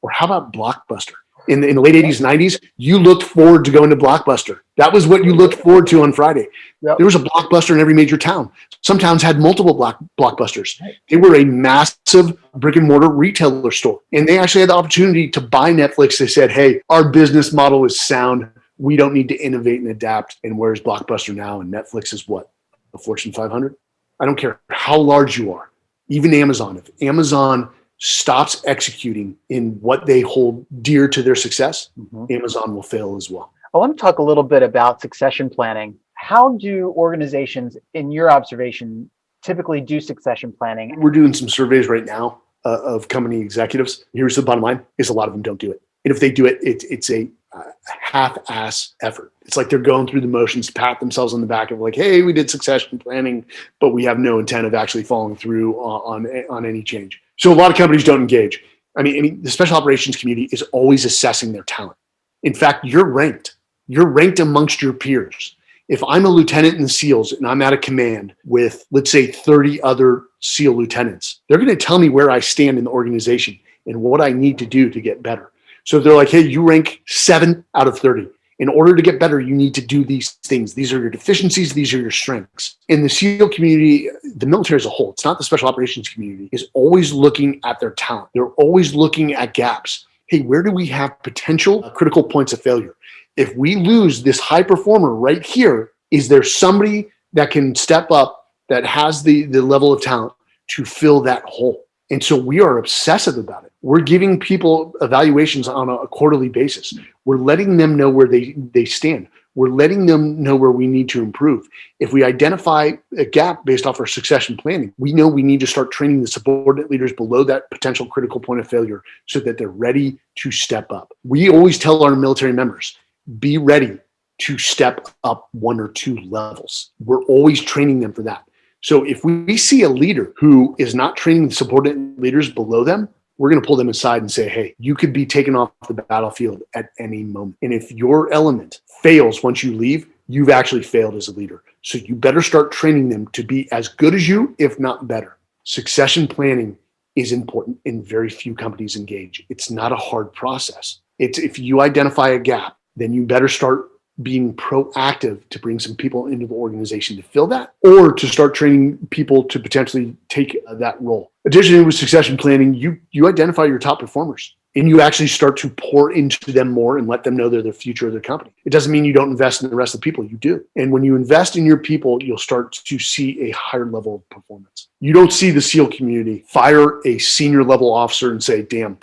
Or how about Blockbuster? in the, in the late 80s, 90s, you looked forward to going to Blockbuster. That was what you looked forward to on Friday. Yep. There was a Blockbuster in every major town. Some towns had multiple block, Blockbusters. They were a massive brick and mortar retailer store. And they actually had the opportunity to buy Netflix. They said, hey, our business model is sound. We don't need to innovate and adapt. And where's Blockbuster now? And Netflix is what? A Fortune 500? I don't care how large you are, even Amazon. If Amazon stops executing in what they hold dear to their success, Mhm. Amazon will fail as well. I want to talk a little bit about succession planning. How do organizations, in your observation, typically do succession planning? We're doing some surveys right now uh, of company executives. Here's the bottom line: is a lot of them don't do it, and if they do it, it's it's a uh, half-ass effort. It's like they're going through the motions, pat themselves on the back of like, "Hey, we did succession planning, but we have no intent of actually following through on on, on any change." So a lot of companies don't engage. I mean, I mean, the special operations community is always assessing their talent. In fact, you're ranked. You're ranked amongst your peers. If I'm a lieutenant in the SEALs and I'm at a command with, let's say, 30 other SEAL lieutenants, they're going to tell me where I stand in the organization and what I need to do to get better. So they're like, hey, you rank seven out of 30. In order to get better, you need to do these things. These are your deficiencies, these are your strengths. In the SEAL community, the military as a whole, it's not the special operations community, is always looking at their talent. They're always looking at gaps. Hey, where do we have potential critical points of failure? If we lose this high performer right here, is there somebody that can step up that has the, the level of talent to fill that hole? And so we are obsessive about it. We're giving people evaluations on a quarterly basis. We're letting them know where they, they stand. We're letting them know where we need to improve. If we identify a gap based off our succession planning, we know we need to start training the subordinate leaders below that potential critical point of failure so that they're ready to step up. We always tell our military members, be ready to step up one or two levels. We're always training them for that. So if we see a leader who is not training the subordinate leaders below them, we're going to pull them aside and say, hey, you could be taken off the battlefield at any moment. And if your element fails once you leave, you've actually failed as a leader. So you better start training them to be as good as you, if not better. Succession planning is important and very few companies engage. It's not a hard process. It's if you identify a gap, then you better start being proactive to bring some people into the organization to fill that or to start training people to potentially take uh, that role. Additionally, with succession planning, you you identify your top performers and you actually start to pour into them more and let them know they're the future of their company. It doesn't mean you don't invest in the rest of the people, you do. And when you invest in your people, you'll start to see a higher level of performance. You don't see the SEAL community fire a senior level officer and say, damn,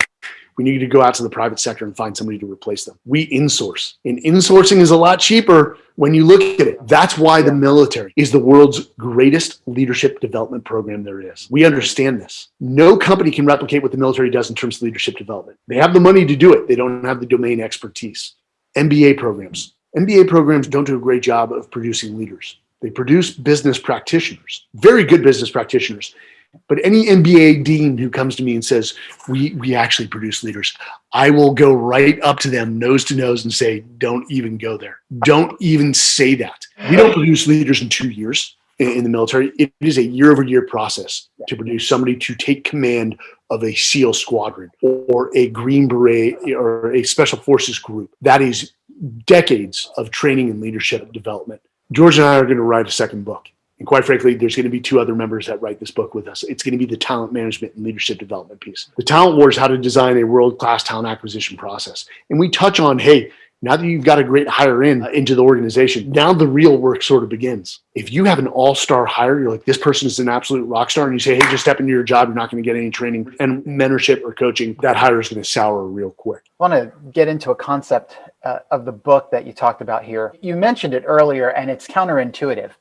we need to go out to the private sector and find somebody to replace them. We insource, and insourcing is a lot cheaper when you look at it. That's why the military is the world's greatest leadership development program there is. We understand this. No company can replicate what the military does in terms of leadership development. They have the money to do it, they don't have the domain expertise. MBA programs. MBA programs don't do a great job of producing leaders. They produce business practitioners, very good business practitioners. But any MBA dean who comes to me and says, we, we actually produce leaders, I will go right up to them nose to nose and say, don't even go there. Don't even say that. We don't produce leaders in two years in, in the military. It is a year over year process to produce somebody to take command of a SEAL squadron or a Green Beret or a Special Forces group. That is decades of training and leadership development. George and I are going to write a second book. And quite frankly, there's going to be two other members that write this book with us. It's going to be the talent management and leadership development piece. The talent war is how to design a world-class talent acquisition process. And we touch on, hey, now that you've got a great hire in uh, into the organization, now the real work sort of begins. If you have an all-star hire, you're like, this person is an absolute rock star, and you say, hey, just step into your job, you're not going to get any training and mentorship or coaching, that hire is going to sour real quick. I want to get into a concept uh, of the book that you talked about here. You mentioned it earlier, and it's counterintuitive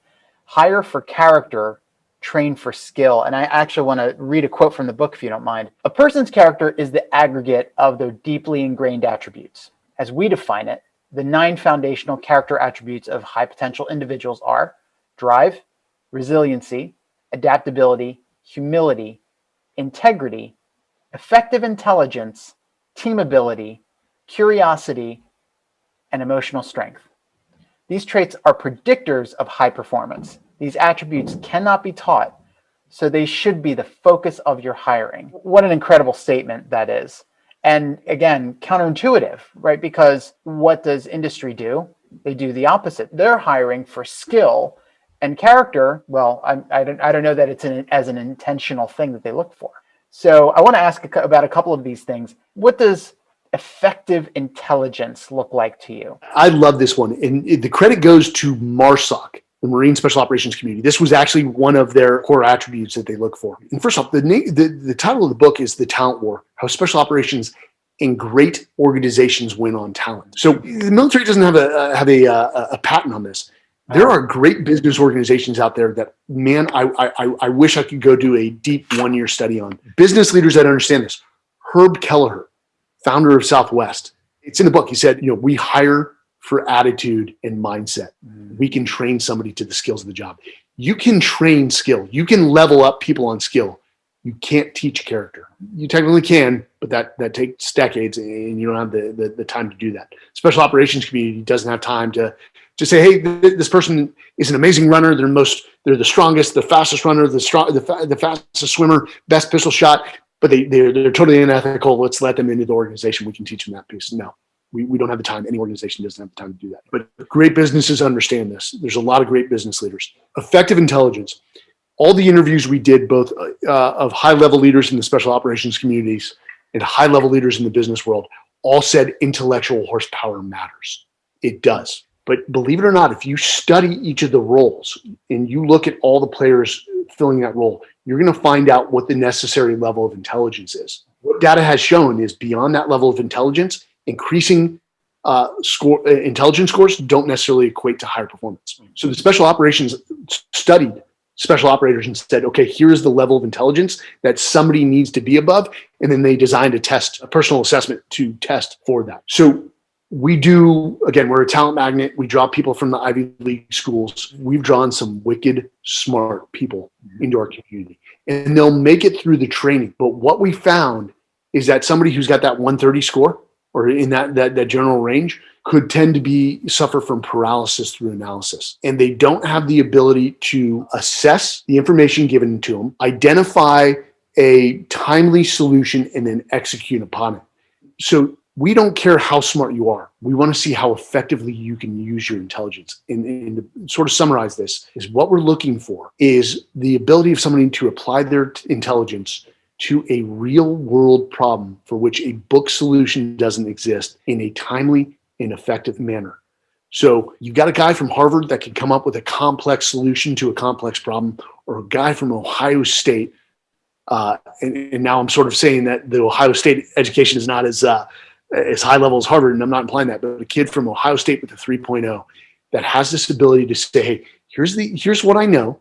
hire for character, train for skill. And I actually want to read a quote from the book, if you don't mind. A person's character is the aggregate of their deeply ingrained attributes. As we define it, the nine foundational character attributes of high potential individuals are drive, resiliency, adaptability, humility, integrity, effective intelligence, team ability, curiosity, and emotional strength. These traits are predictors of high performance. These attributes cannot be taught, so they should be the focus of your hiring. What an incredible statement that is. And again, counterintuitive, right? Because what does industry do? They do the opposite. They're hiring for skill and character. Well, I, I, don't, I don't know that it's an, as an intentional thing that they look for. So I want to ask about a couple of these things. What does effective intelligence look like to you? I love this one. And the credit goes to MARSOC, the Marine Special Operations Community. This was actually one of their core attributes that they look for. And first off, the, the, the title of the book is The Talent War, How Special Operations and great organizations win on talent. So the military doesn't have a uh, have a, uh, a patent on this. There are great business organizations out there that, man, I, I, I wish I could go do a deep one year study on. Business leaders that understand this. Herb Kelleher, founder of Southwest, it's in the book. He said, you know, we hire for attitude and mindset. Mm. We can train somebody to the skills of the job. You can train skill. You can level up people on skill. You can't teach character. You technically can, but that that takes decades, and you don't have the, the, the time to do that. Special operations community doesn't have time to to say, hey, th this person is an amazing runner. They're most, they're the strongest, the fastest runner, the strong, the, fa the fastest swimmer, best pistol shot, but they they're, they're totally unethical. Let's let them into the organization. We can teach them that piece. No, we, we don't have the time. Any organization doesn't have the time to do that. But great businesses understand this. There's a lot of great business leaders. Effective intelligence. All the interviews we did, both uh, of high level leaders in the special operations communities and high level leaders in the business world, all said intellectual horsepower matters. It does. But believe it or not, if you study each of the roles and you look at all the players filling that role, you're going to find out what the necessary level of intelligence is. What data has shown is beyond that level of intelligence, increasing uh, score uh, intelligence scores don't necessarily equate to higher performance. So the special operations studied special operators and said, okay, here's the level of intelligence that somebody needs to be above. And then they designed a test, a personal assessment to test for that. So we do again we're a talent magnet. We draw people from the ivy league schools. We've drawn some wicked smart people mm-hmm. into our community and they'll make it through the training. But what we found is that somebody who's got that 130 score or in that that, that general range could tend to be suffer from paralysis through analysis and they don't have the ability to assess the information given to them identify a timely solution and then execute upon it. So we don't care how smart you are. We want to see how effectively you can use your intelligence. And, and, to sort of summarize this is what we're looking for is the ability of somebody to apply their intelligence to a real world problem for which a book solution doesn't exist in a timely and effective manner. So you've got a guy from Harvard that can come up with a complex solution to a complex problem, or a guy from Ohio State. Uh, and, and, now I'm sort of saying that the Ohio State education is not as uh, as high level as Harvard, and I'm not implying that, but a kid from Ohio State with a 3.0 that has this ability to say, hey, here's the here's what I know,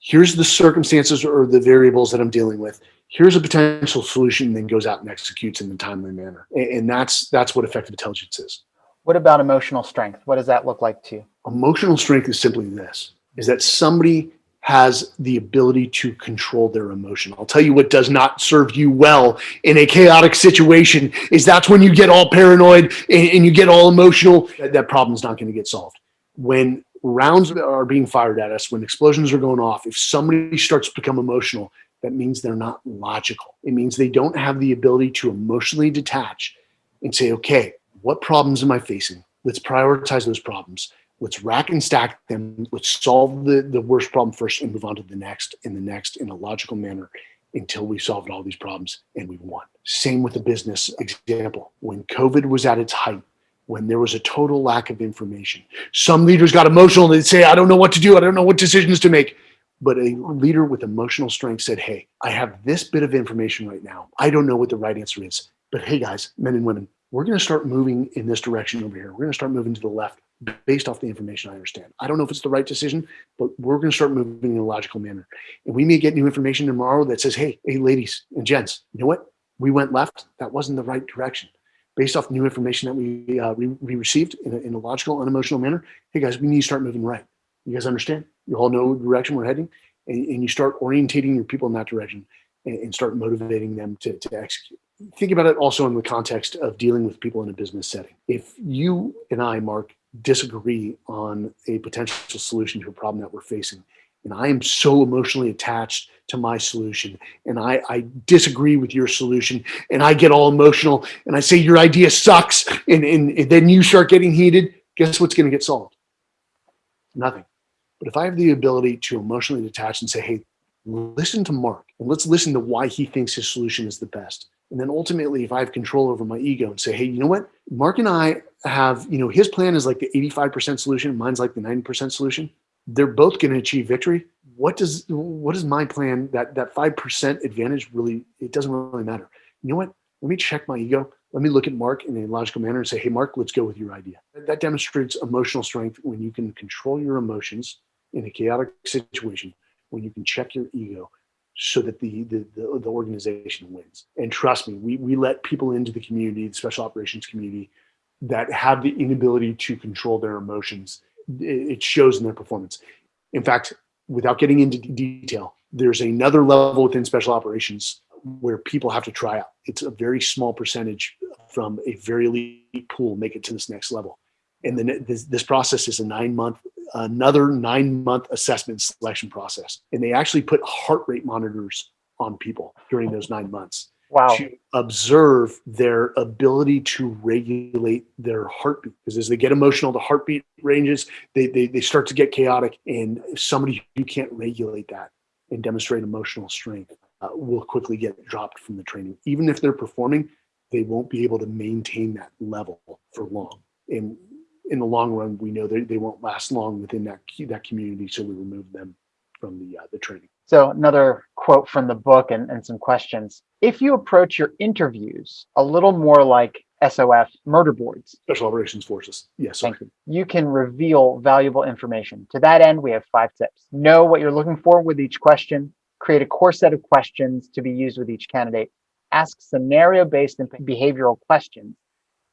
here's the circumstances or the variables that I'm dealing with. Here's a potential solution, and then goes out and executes in a timely manner. And, and that's that's what effective intelligence is. What about emotional strength? What does that look like to you? Emotional strength is simply this: is that somebody has the ability to control their emotion. I'll tell you what does not serve you well in a chaotic situation is that's when you get all paranoid and, and you get all emotional. That, that problem's not going to get solved. When rounds are being fired at us, when explosions are going off, if somebody starts to become emotional, that means they're not logical. It means they don't have the ability to emotionally detach and say, okay, what problems am I facing? Let's prioritize those problems let's rack and stack them. Let's solve the, the worst problem first and move on to the next and the next in a logical manner until we solved all these problems and we won. Same with the business example. When COVID was at its height, when there was a total lack of information, some leaders got emotional and they'd say, I don't know what to do. I don't know what decisions to make. But a leader with emotional strength said, Hey, I have this bit of information right now. I don't know what the right answer is. But hey, guys, men and women, we're going to start moving in this direction over here. We're going to start moving to the left based off the information I understand. I don't know if it's the right decision, but we're going to start moving in a logical manner. And we may get new information tomorrow that says, hey, hey, ladies and gents, you know what? We went left. That wasn't the right direction. Based off new information that we, uh, we, we, received in a, in a logical, unemotional manner, hey guys, we need to start moving right. You guys understand? You all know the direction we're heading, and, and you start orientating your people in that direction and, and start motivating them to, to execute think about it also in the context of dealing with people in a business setting. If you and I, Mark, disagree on a potential solution to a problem that we're facing, and I am so emotionally attached to my solution and I, I disagree with your solution and I get all emotional and I say your idea sucks and, and, and then you start getting heated, guess what's going to get solved? Nothing. But if I have the ability to emotionally detach and say, hey, listen to Mark and let's listen to why he thinks his solution is the best. And then ultimately, if I have control over my ego and say, hey, you know what? Mark and I have, you know, his plan is like the 85% solution, mine's like the 90% solution. They're both going to achieve victory. What does what is my plan that that 5% advantage really it doesn't really matter. You know what? Let me check my ego. Let me look at mark in a logical manner and say hey mark let's go with your idea. That demonstrates emotional strength when you can control your emotions in a chaotic situation when you can check your ego so that the, the the, the, organization wins and trust me we, we let people into the community the special operations community that have the inability to control their emotions it shows in their performance in fact without getting into detail, there's another level within special operations where people have to try out. It's a very small percentage from a very elite pool make it to this next level. And then this, this process is a nine month, another nine month assessment selection process. And they actually put heart rate monitors on people during those nine months wow. to observe their ability to regulate their heartbeat. Because as they get emotional, the heartbeat ranges, they, they, they start to get chaotic. And somebody who can't regulate that and demonstrate emotional strength uh, will quickly get dropped from the training. Even if they're performing, they won't be able to maintain that level for long. And in the long run, we know that they won't last long within that, that community. So we remove them from the, uh, the training. So another quote from the book and, and some questions. If you approach your interviews a little more like SOF murder boards. Special Operations Forces. Yes. Thank you. You can reveal valuable information. To that end, we have five tips. Know what you're looking for with each question. Create a core set of questions to be used with each candidate. Ask scenario-based and behavioral questions.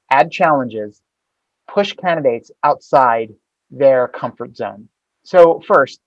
Add challenges. Push candidates outside their comfort zone. So first,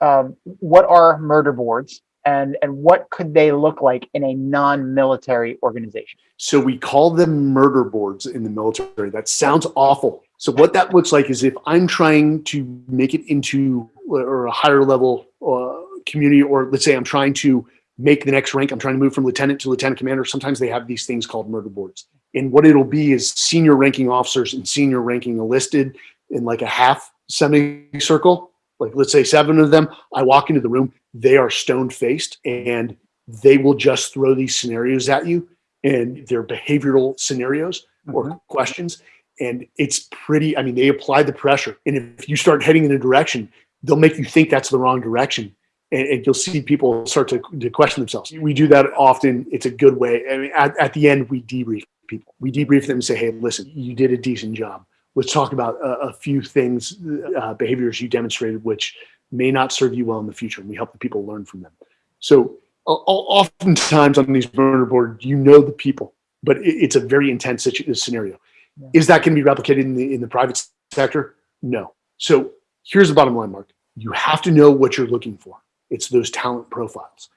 um, what are murder boards and and what could they look like in a non-military organization? So we call them murder boards in the military. That sounds awful. So what that looks like is if i'm trying to make it into or a higher level uh, community or let's say i'm trying to make the next rank i'm trying to move from lieutenant to lieutenant commander sometimes they have these things called murder boards and what it'll be is senior ranking officers and senior ranking enlisted in like a half semicircle like let's say seven of them, I walk into the room, they are stone faced and they will just throw these scenarios at you and they're behavioral scenarios or mm-hmm. questions. And it's pretty, I mean, they apply the pressure. And if you start heading in a direction, they'll make you think that's the wrong direction. And, and you'll see people start to, to, question themselves. We do that often. It's a good way. I mean, at, at the end, we debrief people. We debrief them and say, hey, listen, you did a decent job let's talk about a, a few things, uh, behaviors you demonstrated, which may not serve you well in the future. And we help the people learn from them. So oftentimes on these murder boards, you know the people, but it, it's a very intense scenario. Yeah. Is that going to be replicated in the, in the private sector? No. So here's the bottom line, Mark. You have to know what you're looking for. It's those talent profiles.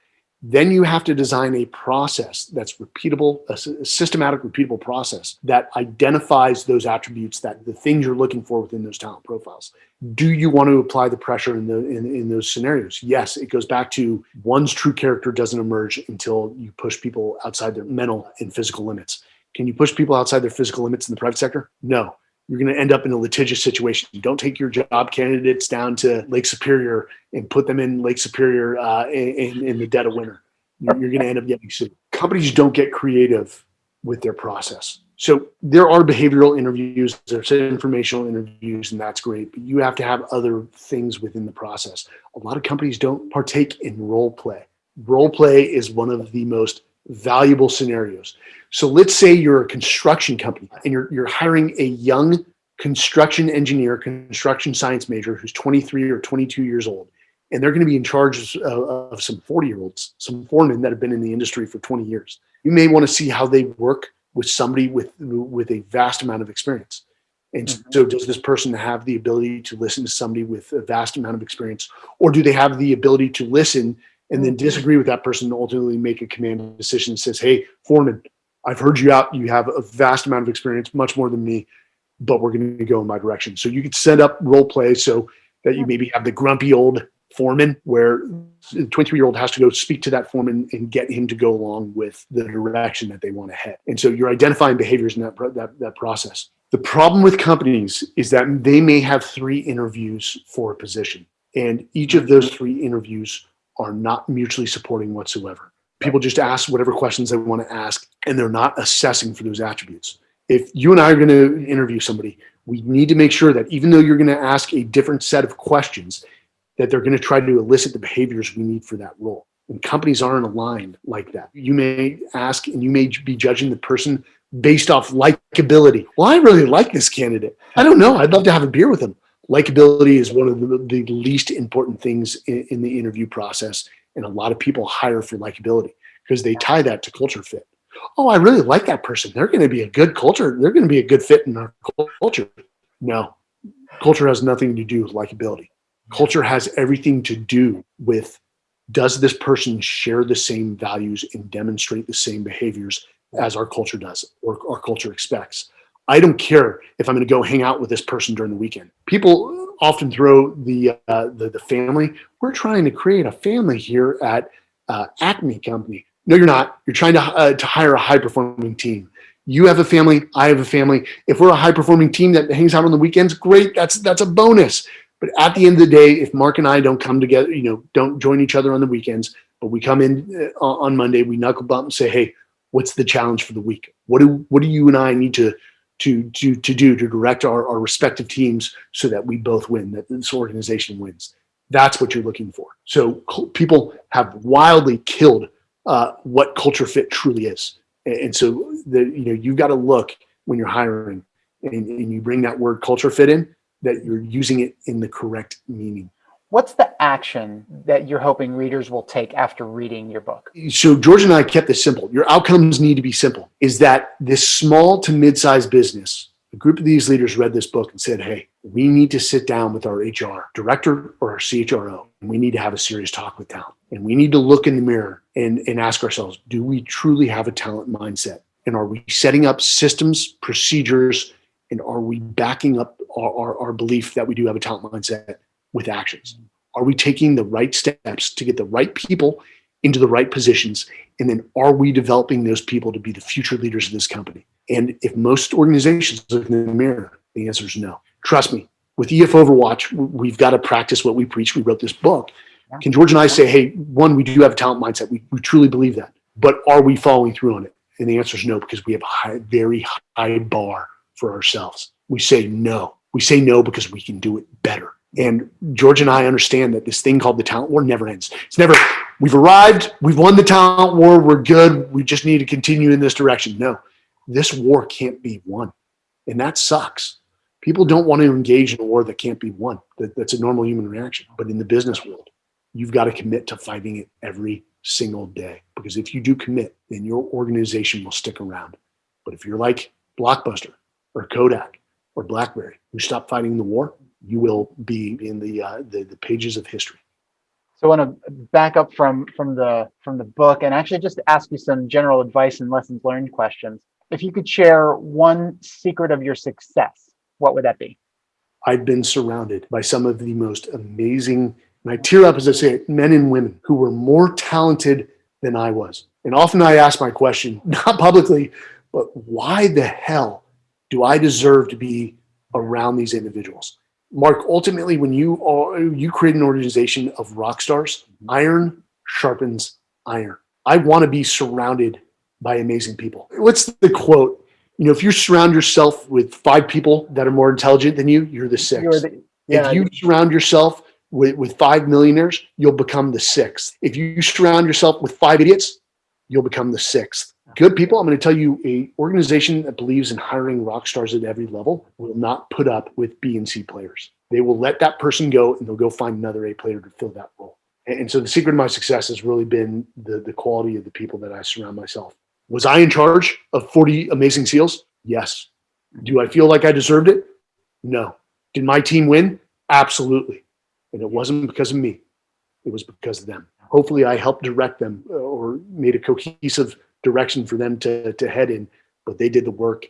Then you have to design a process that's repeatable, a systematic, repeatable process that identifies those attributes that the things you're looking for within those talent profiles. Do you want to apply the pressure in the in, in those scenarios? Yes, it goes back to one's true character doesn't emerge until you push people outside their mental and physical limits. Can you push people outside their physical limits in the private sector? No you're going to end up in a litigious situation. Don't take your job candidates down to Lake Superior and put them in Lake Superior uh, in, in, the dead of winter. You're, you're going to end up getting sued. Companies don't get creative with their process. So there are behavioral interviews, there's informational interviews, and that's great. But you have to have other things within the process. A lot of companies don't partake in role play. Role play is one of the most valuable scenarios. So let's say you're a construction company and you're, you're hiring a young construction engineer, construction science major who's 23 or 22 years old. And they're going to be in charge of, of some 40 year olds, some foremen that have been in the industry for 20 years. You may want to see how they work with somebody with, with a vast amount of experience. And mm-hmm. so does this person have the ability to listen to somebody with a vast amount of experience or do they have the ability to listen and then mm-hmm. disagree with that person and ultimately make a command decision that says, hey, foreman, I've heard you out. You have a vast amount of experience, much more than me, but we're going to go in my direction. So you could set up role play so that you maybe have the grumpy old foreman where the 23 year old has to go speak to that foreman and get him to go along with the direction that they want to head. And so you're identifying behaviors in that, that, that process. The problem with companies is that they may have three interviews for a position, and each of those three interviews are not mutually supporting whatsoever. People just ask whatever questions they want to ask, and they're not assessing for those attributes. If you and I are going to interview somebody, we need to make sure that even though you're going to ask a different set of questions, that they're going to try to elicit the behaviors we need for that role. And companies aren't aligned like that. You may ask and you may be judging the person based off likability. Well, I really like this candidate. I don't know. I'd love to have a beer with him. Likability is one of the, the least important things in, in the interview process. And a lot of people hire for likability because they tie that to culture fit. Oh, I really like that person. They're going to be a good culture. They're going to be a good fit in our culture. No, culture has nothing to do with likability. Culture has everything to do with does this person share the same values and demonstrate the same behaviors as our culture does or our culture expects. I don't care if I'm going to go hang out with this person during the weekend. People often throw the uh, the, the, family. We're trying to create a family here at uh, Acme Company. No, you're not. You're trying to uh, to hire a high performing team. You have a family. I have a family. If we're a high performing team that hangs out on the weekends, great. That's that's a bonus. But at the end of the day, if Mark and I don't come together, you know, don't join each other on the weekends, but we come in uh, on Monday, we knuckle bump and say, hey, what's the challenge for the week? What do what do you and I need to to to to do to direct our, our respective teams so that we both win, that this organization wins? That's what you're looking for. So people have wildly killed uh, what culture fit truly is, and, so the you know you've got to look when you're hiring and, and you bring that word culture fit in that you're using it in the correct meaning. What's the action that you're hoping readers will take after reading your book? So George and I kept this simple. Your outcomes need to be simple. Is that this small to mid-sized business, a group of these leaders read this book and said, hey, we need to sit down with our HR director or our CHRO, and we need to have a serious talk with talent. And we need to look in the mirror and, and ask ourselves, do we truly have a talent mindset? And are we setting up systems, procedures, and are we backing up our, our, our belief that we do have a talent mindset with actions? Are we taking the right steps to get the right people into the right positions? And then are we developing those people to be the future leaders of this company? And if most organizations look in the mirror, the answer is no. Trust me, with EF Overwatch, we've got to practice what we preach. We wrote this book. Can George and I say, hey, one, we do have a talent mindset. We, we truly believe that. But are we following through on it? And the answer is no, because we have a high, very high bar for ourselves. We say no. We say no because we can do it better. And George and I understand that this thing called the talent war never ends. It's never, we've arrived, we've won the talent war, we're good, we just need to continue in this direction. No, this war can't be won. And that sucks. People don't want to engage in a war that can't be won. That, that's a normal human reaction. But in the business world, you've got to commit to fighting it every single day. Because if you do commit, then your organization will stick around. But if you're like Blockbuster or Kodak or BlackBerry who stop fighting the war, you will be in the, uh, the, the pages of history. So I want to back up from from the from the book and actually just ask you some general advice and lessons learned questions. If you could share one secret of your success, what would that be? I've been surrounded by some of the most amazing, and I tear up as I say it, men and women who were more talented than I was. And often I ask my question, not publicly, but why the hell do I deserve to be around these individuals? Mark, ultimately, when you are, you create an organization of rock stars, mm-hmm. iron sharpens iron. I want to be surrounded by amazing people. What's the quote? You know, if you surround yourself with five people that are more intelligent than you, you're the 6th you're yeah, if you surround yourself with, with five millionaires, you'll become the sixth. If you surround yourself with five idiots, you'll become the sixth good people. I'm going to tell you a organization that believes in hiring rock stars at every level will not put up with B and C players. They will let that person go and they'll go find another A player to fill that role. And so the secret of my success has really been the, the quality of the people that I surround myself. Was I in charge of 40 amazing SEALs? Yes. Do I feel like I deserved it? No. Did my team win? Absolutely. And it wasn't because of me. It was because of them. Hopefully I helped direct them uh, or made a cohesive direction for them to, to head in, but they did the work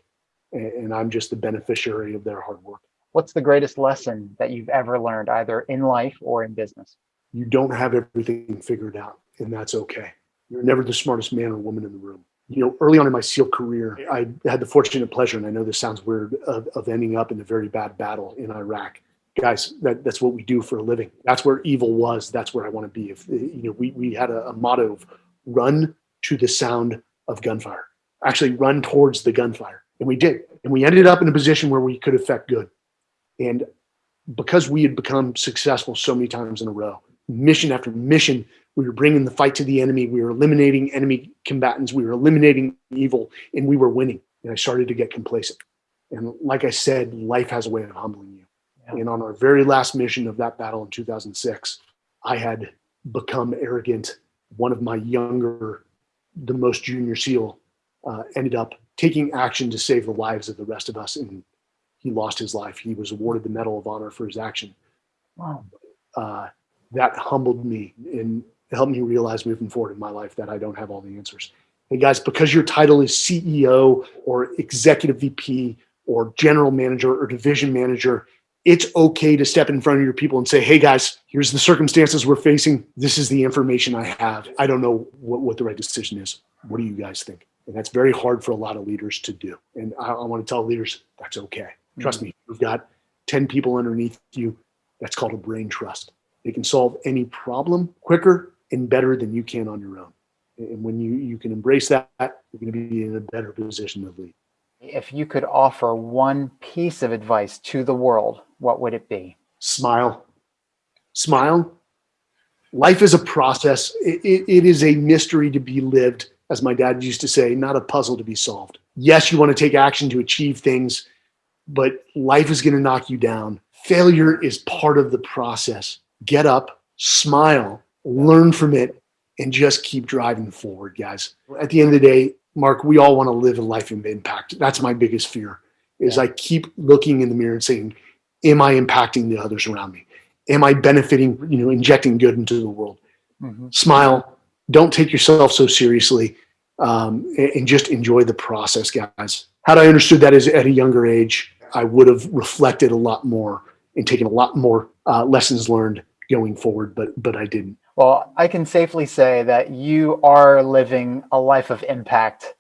and I'm just the beneficiary of their hard work. What's the greatest lesson that you've ever learned, either in life or in business? You don't have everything figured out, and that's okay. You're never the smartest man or woman in the room. You know, early on in my SEAL career, I had the fortunate pleasure, and I know this sounds weird, of, of ending up in a very bad battle in Iraq. Guys, that, that's what we do for a living. That's where evil was. That's where I want to be. If you know, we we had a, a motto of run to the sound of gunfire. Actually, run towards the gunfire, and we did. And we ended up in a position where we could affect good. And because we had become successful so many times in a row, mission after mission, we were bringing the fight to the enemy. We were eliminating enemy combatants. We were eliminating evil, and we were winning. And I started to get complacent. And like I said, life has a way of humbling you. Yeah. And on our very last mission of that battle in 2006, I had become arrogant. One of my younger, the most junior SEAL, uh, ended up taking action to save the lives of the rest of us, and he lost his life. He was awarded the Medal of Honor for his action. Wow. Uh, that humbled me and helped me realize moving forward in my life that I don't have all the answers. Hey guys, because your title is CEO or executive VP or general manager or division manager, it's okay to step in front of your people and say, hey guys, here's the circumstances we're facing. This is the information I have. I don't know what, what the right decision is. What do you guys think? And that's very hard for a lot of leaders to do. And I, I want to tell leaders that's okay. Trust mm-hmm. me, you've got 10 people underneath you. That's called a brain trust. They can solve any problem quicker and better than you can on your own. And when you, you can embrace that, you're going to be in a better position to lead. If you could offer one piece of advice to the world, what would it be? Smile. Smile. Life is a process. it, it, it is a mystery to be lived as my dad used to say, not a puzzle to be solved. Yes, you want to take action to achieve things, but life is going to knock you down. Failure is part of the process. Get up, smile, learn from it, and just keep driving forward, guys. At the end of the day, Mark, we all want to live a life of impact. That's my biggest fear is yeah. I keep looking in the mirror and saying, am I impacting the others around me? Am I benefiting, you know, injecting good into the world? Mm-hmm. Smile, don't take yourself so seriously um, and, and, just enjoy the process, guys. Had I understood that as at a younger age, I would have reflected a lot more and taken a lot more uh, lessons learned going forward, but but I didn't. Well, I can safely say that you are living a life of impact,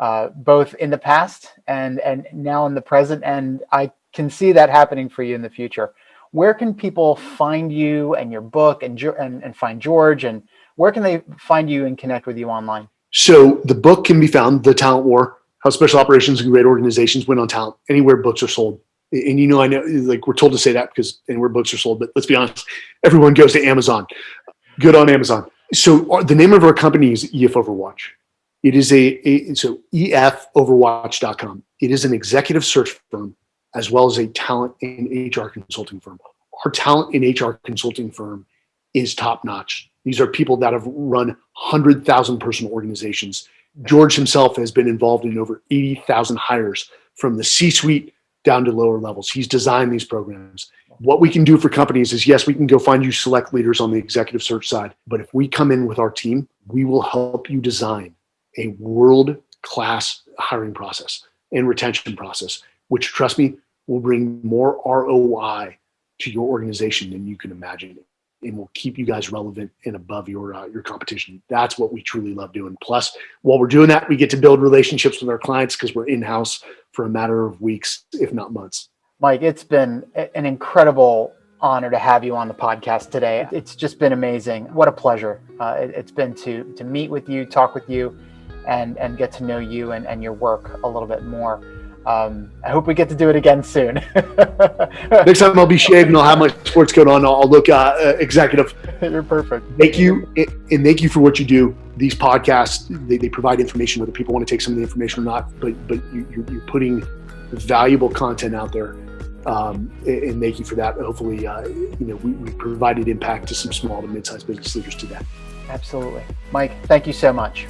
uh, both in the past and and now in the present, and I can see that happening for you in the future. Where can people find you and your book and and, and find George and where can they find you and connect with you online? So the book can be found, The Talent War, How Special Operations and Great Organizations Win on Talent, anywhere books are sold. And you know, I know like we're told to say that because anywhere books are sold, but let's be honest, everyone goes to Amazon. Good on Amazon. So uh, the name of our company is EF Overwatch. It is a, a so efoverwatch.com. It is an executive search firm as well as a talent and HR consulting firm. Our talent and HR consulting firm is top notch. These are people that have run 100,000 person organizations. George himself has been involved in over 80,000 hires from the C suite down to lower levels. He's designed these programs. What we can do for companies is yes, we can go find you select leaders on the executive search side. But if we come in with our team, we will help you design a world class hiring process and retention process, which trust me, will bring more ROI to your organization than you can imagine and will keep you guys relevant and above your uh, your competition. That's what we truly love doing. Plus, while we're doing that, we get to build relationships with our clients because we're in house for a matter of weeks, if not months. Mike, it's been an incredible honor to have you on the podcast today. It's just been amazing. What a pleasure uh, it, has been to to meet with you, talk with you, and and get to know you and, and your work a little bit more. Um, I hope we get to do it again soon. Next time I'll be shaved and I'll have my sports coat on. I'll look uh, uh, executive. You're perfect. Thank you. And thank you for what you do. These podcasts, they, they provide information, whether people want to take some of the information or not, but, but you, are putting valuable content out there. Um, and thank you for that. Hopefully, uh, you know, we, we provided impact to some small to mid-sized business leaders today. Absolutely. Mike, thank you so much.